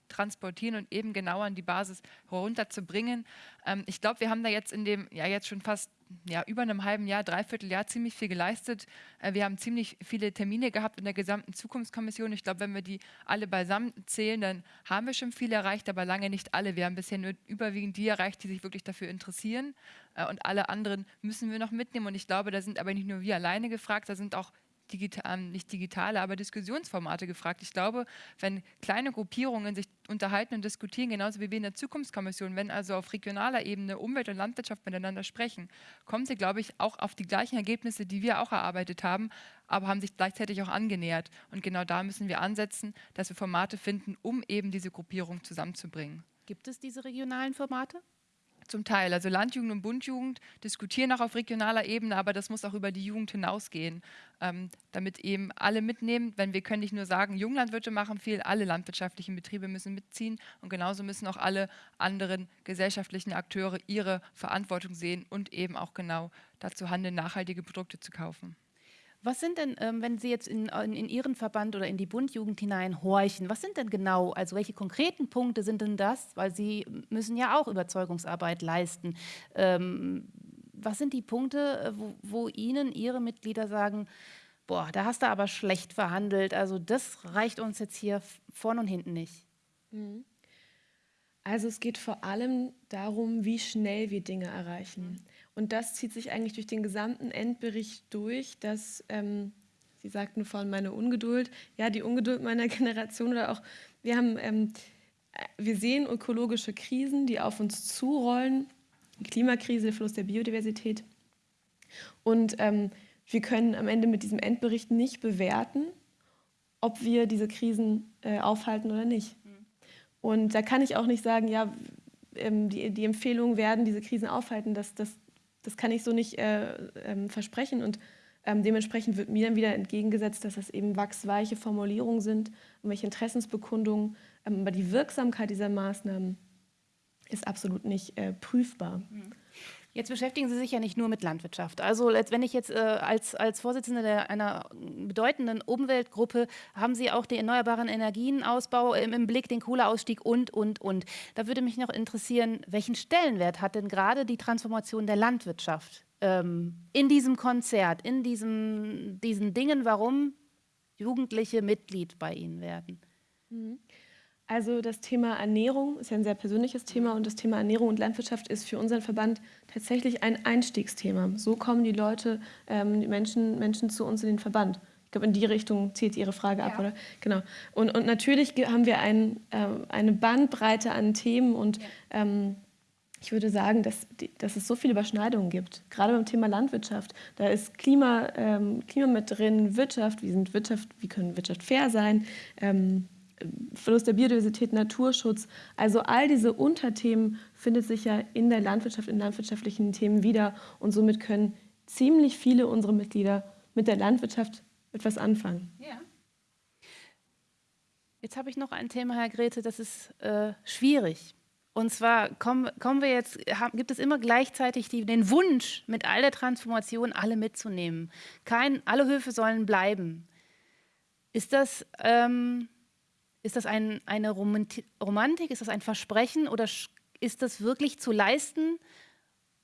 transportieren und eben genau an die Basis herunterzubringen. Ähm, ich glaube, wir haben da jetzt in dem, ja jetzt schon fast ja, über einem halben Jahr, dreiviertel Jahr ziemlich viel geleistet. Äh, wir haben ziemlich viele Termine gehabt in der gesamten Zukunftskommission. Ich glaube, wenn wir die alle beisammen zählen, dann haben wir schon viel erreicht, aber lange nicht alle. Wir haben bisher nur überwiegend die erreicht, die sich wirklich dafür interessieren. Äh, und alle anderen müssen wir noch mitnehmen. Und ich glaube, da sind aber nicht nur wir alleine gefragt, da sind auch digital, ähm, nicht digitale, aber Diskussionsformate gefragt. Ich glaube, wenn kleine Gruppierungen sich unterhalten und diskutieren, genauso wie wir in der Zukunftskommission, wenn also auf regionaler Ebene Umwelt und Landwirtschaft miteinander sprechen, kommen sie, glaube ich, auch auf die gleichen Ergebnisse, die wir auch erarbeitet haben, aber haben sich gleichzeitig auch angenähert. Und genau da müssen wir ansetzen, dass wir Formate finden, um eben diese Gruppierung zusammenzubringen. Gibt es diese regionalen Formate? Zum Teil. Also Landjugend und Bundjugend diskutieren auch auf regionaler Ebene, aber das muss auch über die Jugend hinausgehen, ähm, damit eben alle mitnehmen. Wenn wir können nicht nur sagen, Junglandwirte machen viel, alle landwirtschaftlichen Betriebe müssen mitziehen und genauso müssen auch alle anderen gesellschaftlichen Akteure ihre Verantwortung sehen und eben auch genau dazu handeln, nachhaltige Produkte zu kaufen. Was sind denn, ähm, wenn Sie jetzt in, in, in, Ihren Verband oder in die Bundjugend hineinhorchen, was sind denn genau, also welche konkreten Punkte sind denn das? Weil Sie müssen ja auch Überzeugungsarbeit leisten. Ähm, was sind die Punkte, äh, wo, wo Ihnen Ihre Mitglieder sagen, boah, da hast du aber schlecht verhandelt, also das reicht uns jetzt hier vorn und hinten nicht? Mhm. Also es geht vor allem darum, wie schnell wir Dinge erreichen. Und das zieht sich eigentlich durch den gesamten Endbericht durch, dass, ähm, Sie sagten vorhin meine Ungeduld, ja, die Ungeduld meiner Generation oder auch, wir haben, ähm, wir sehen ökologische Krisen, die auf uns zurollen, die Klimakrise, der Verlust der Biodiversität. Und ähm, wir können am Ende mit diesem Endbericht nicht bewerten, ob wir diese Krisen äh, aufhalten oder nicht. Mhm. Und da kann ich auch nicht sagen, ja, ähm, die, die Empfehlungen werden diese Krisen aufhalten. Das, das, das kann ich so nicht äh, ähm, versprechen. Und ähm, dementsprechend wird mir dann wieder entgegengesetzt, dass das eben wachsweiche Formulierungen sind, irgendwelche Interessensbekundungen. Ähm, aber die Wirksamkeit dieser Maßnahmen ist absolut nicht äh, prüfbar. Mhm. Jetzt beschäftigen Sie sich ja nicht nur mit Landwirtschaft. Also wenn ich jetzt äh, als, als Vorsitzende der, einer bedeutenden Umweltgruppe, haben Sie auch den erneuerbaren Energienausbau im, im Blick, den Kohleausstieg und, und, und. Da würde mich noch interessieren, welchen Stellenwert hat denn gerade die Transformation der Landwirtschaft ähm, in diesem Konzert, in diesem, diesen Dingen, warum Jugendliche Mitglied bei Ihnen werden? Mhm. Also das Thema Ernährung ist ja ein sehr persönliches Thema und das Thema Ernährung und Landwirtschaft ist für unseren Verband tatsächlich ein Einstiegsthema. So kommen die Leute, ähm, die Menschen, Menschen zu uns in den Verband. Ich glaube, in die Richtung zielt Ihre Frage ab, ja. oder? Genau. Und, und natürlich haben wir ein, äh, eine Bandbreite an Themen und ja. ähm, ich würde sagen, dass, dass es so viele Überschneidungen gibt. Gerade beim Thema Landwirtschaft. Da ist Klima, ähm, Klima mit drin, Wirtschaft, wie, sind Wirtschaft, wie können Wirtschaft fair sein? Ähm, Verlust der Biodiversität, Naturschutz. Also all diese Unterthemen findet sich ja in der Landwirtschaft, in landwirtschaftlichen Themen wieder. Und somit können ziemlich viele unserer Mitglieder mit der Landwirtschaft etwas anfangen. Ja. Jetzt habe ich noch ein Thema, Herr Grete, das ist äh, schwierig. Und zwar kommen, kommen wir jetzt, haben, gibt es immer gleichzeitig die, den Wunsch, mit all der Transformation alle mitzunehmen. Kein, alle Höfe sollen bleiben. Ist das, ähm, ist das ein, eine Romantik, ist das ein Versprechen oder ist das wirklich zu leisten?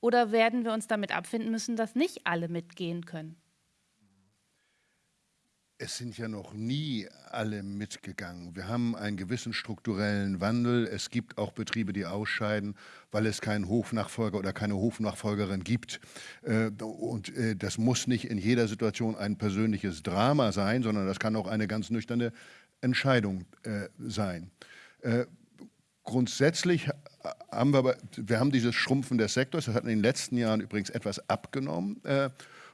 Oder werden wir uns damit abfinden müssen, dass nicht alle mitgehen können? es sind ja noch nie alle mitgegangen. Wir haben einen gewissen strukturellen Wandel. Es gibt auch Betriebe, die ausscheiden, weil es keinen Hofnachfolger oder keine Hofnachfolgerin gibt. Äh, und äh, das muss nicht in jeder Situation ein persönliches Drama sein, sondern das kann auch eine ganz nüchterne Entscheidung äh, sein. Grundsätzlich haben wir, wir haben dieses Schrumpfen des Sektors, das hat in den letzten Jahren übrigens etwas abgenommen.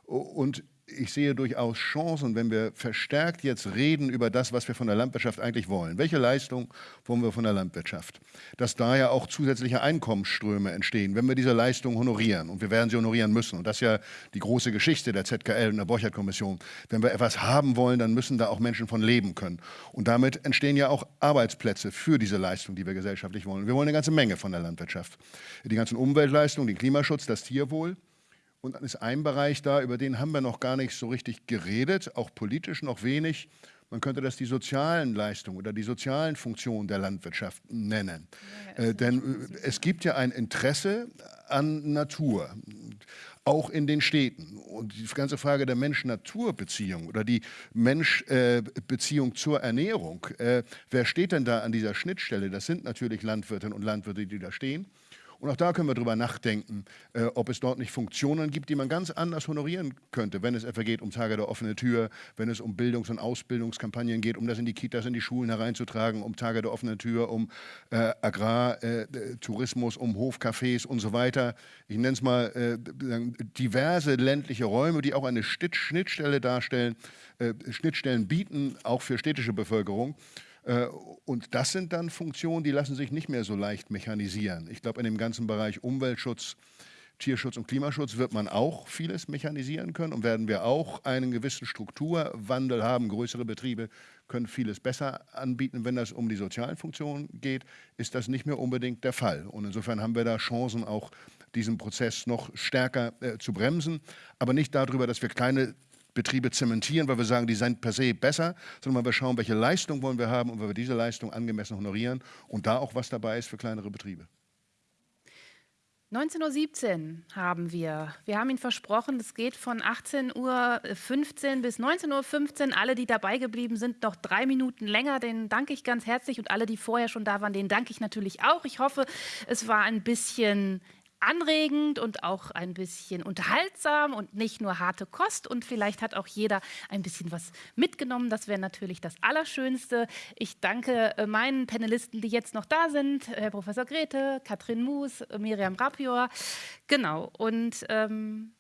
Und ich sehe durchaus Chancen, wenn wir verstärkt jetzt reden über das, was wir von der Landwirtschaft eigentlich wollen. Welche Leistung wollen wir von der Landwirtschaft? Dass da ja auch zusätzliche Einkommensströme entstehen, wenn wir diese Leistung honorieren. Und wir werden sie honorieren müssen. Und das ist ja die große Geschichte der ZKL und der Borchert-Kommission. Wenn wir etwas haben wollen, dann müssen da auch Menschen von leben können. Und damit entstehen ja auch Arbeitsplätze für diese Leistung, die wir gesellschaftlich wollen. Wir wollen eine ganze Menge von der Landwirtschaft. Die ganzen Umweltleistungen, den Klimaschutz, das Tierwohl. Und dann ist ein Bereich da, über den haben wir noch gar nicht so richtig geredet, auch politisch noch wenig. Man könnte das die sozialen Leistungen oder die sozialen Funktionen der Landwirtschaft nennen. Ja, äh, denn äh, es gibt ja ein Interesse an Natur, auch in den Städten. Und die ganze Frage der Mensch-Natur-Beziehung oder die Mensch-Beziehung äh, zur Ernährung, äh, wer steht denn da an dieser Schnittstelle? Das sind natürlich Landwirtinnen und Landwirte, die da stehen. Und auch da können wir drüber nachdenken, äh, ob es dort nicht Funktionen gibt, die man ganz anders honorieren könnte, wenn es etwa geht um Tage der offenen Tür, wenn es um Bildungs- und Ausbildungskampagnen geht, um das in die Kitas, in die Schulen hereinzutragen, um Tage der offenen Tür, um äh, Agrartourismus, äh, um Hofcafés und so weiter. Ich nenne es mal äh, diverse ländliche Räume, die auch eine Schnittstelle darstellen, äh, Schnittstellen bieten, auch für städtische Bevölkerung. Äh, und das sind dann Funktionen, die lassen sich nicht mehr so leicht mechanisieren. Ich glaube, in dem ganzen Bereich Umweltschutz, Tierschutz und Klimaschutz wird man auch vieles mechanisieren können und werden wir auch einen gewissen Strukturwandel haben. Größere Betriebe können vieles besser anbieten. Wenn das um die sozialen Funktionen geht, ist das nicht mehr unbedingt der Fall. Und insofern haben wir da Chancen, auch diesen Prozess noch stärker äh, zu bremsen. Aber nicht darüber, dass wir kleine Betriebe zementieren, weil wir sagen, die sind per se besser, sondern weil wir schauen, welche Leistung wollen wir haben und weil wir diese Leistung angemessen honorieren und da auch was dabei ist für kleinere Betriebe. 19.17 Uhr haben wir. Wir haben Ihnen versprochen, es geht von 18.15 Uhr bis 19.15 Uhr. Alle, die dabei geblieben sind, noch drei Minuten länger. Denen danke ich ganz herzlich. Und alle, die vorher schon da waren, denen danke ich natürlich auch. Ich hoffe, es war ein bisschen anregend und auch ein bisschen unterhaltsam und nicht nur harte Kost. Und vielleicht hat auch jeder ein bisschen was mitgenommen. Das wäre natürlich das Allerschönste. Ich danke äh, meinen Panelisten, die jetzt noch da sind. Herr Professor Grete, Katrin Moos, Miriam Rapior. Genau. Und ähm,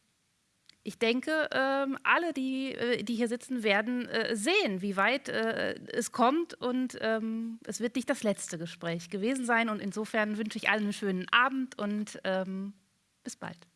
ich denke, ähm, alle, die, äh, die hier sitzen, werden äh, sehen, wie weit äh, es kommt. Und ähm, es wird nicht das letzte Gespräch gewesen sein. Und insofern wünsche ich allen einen schönen Abend und ähm, bis bald.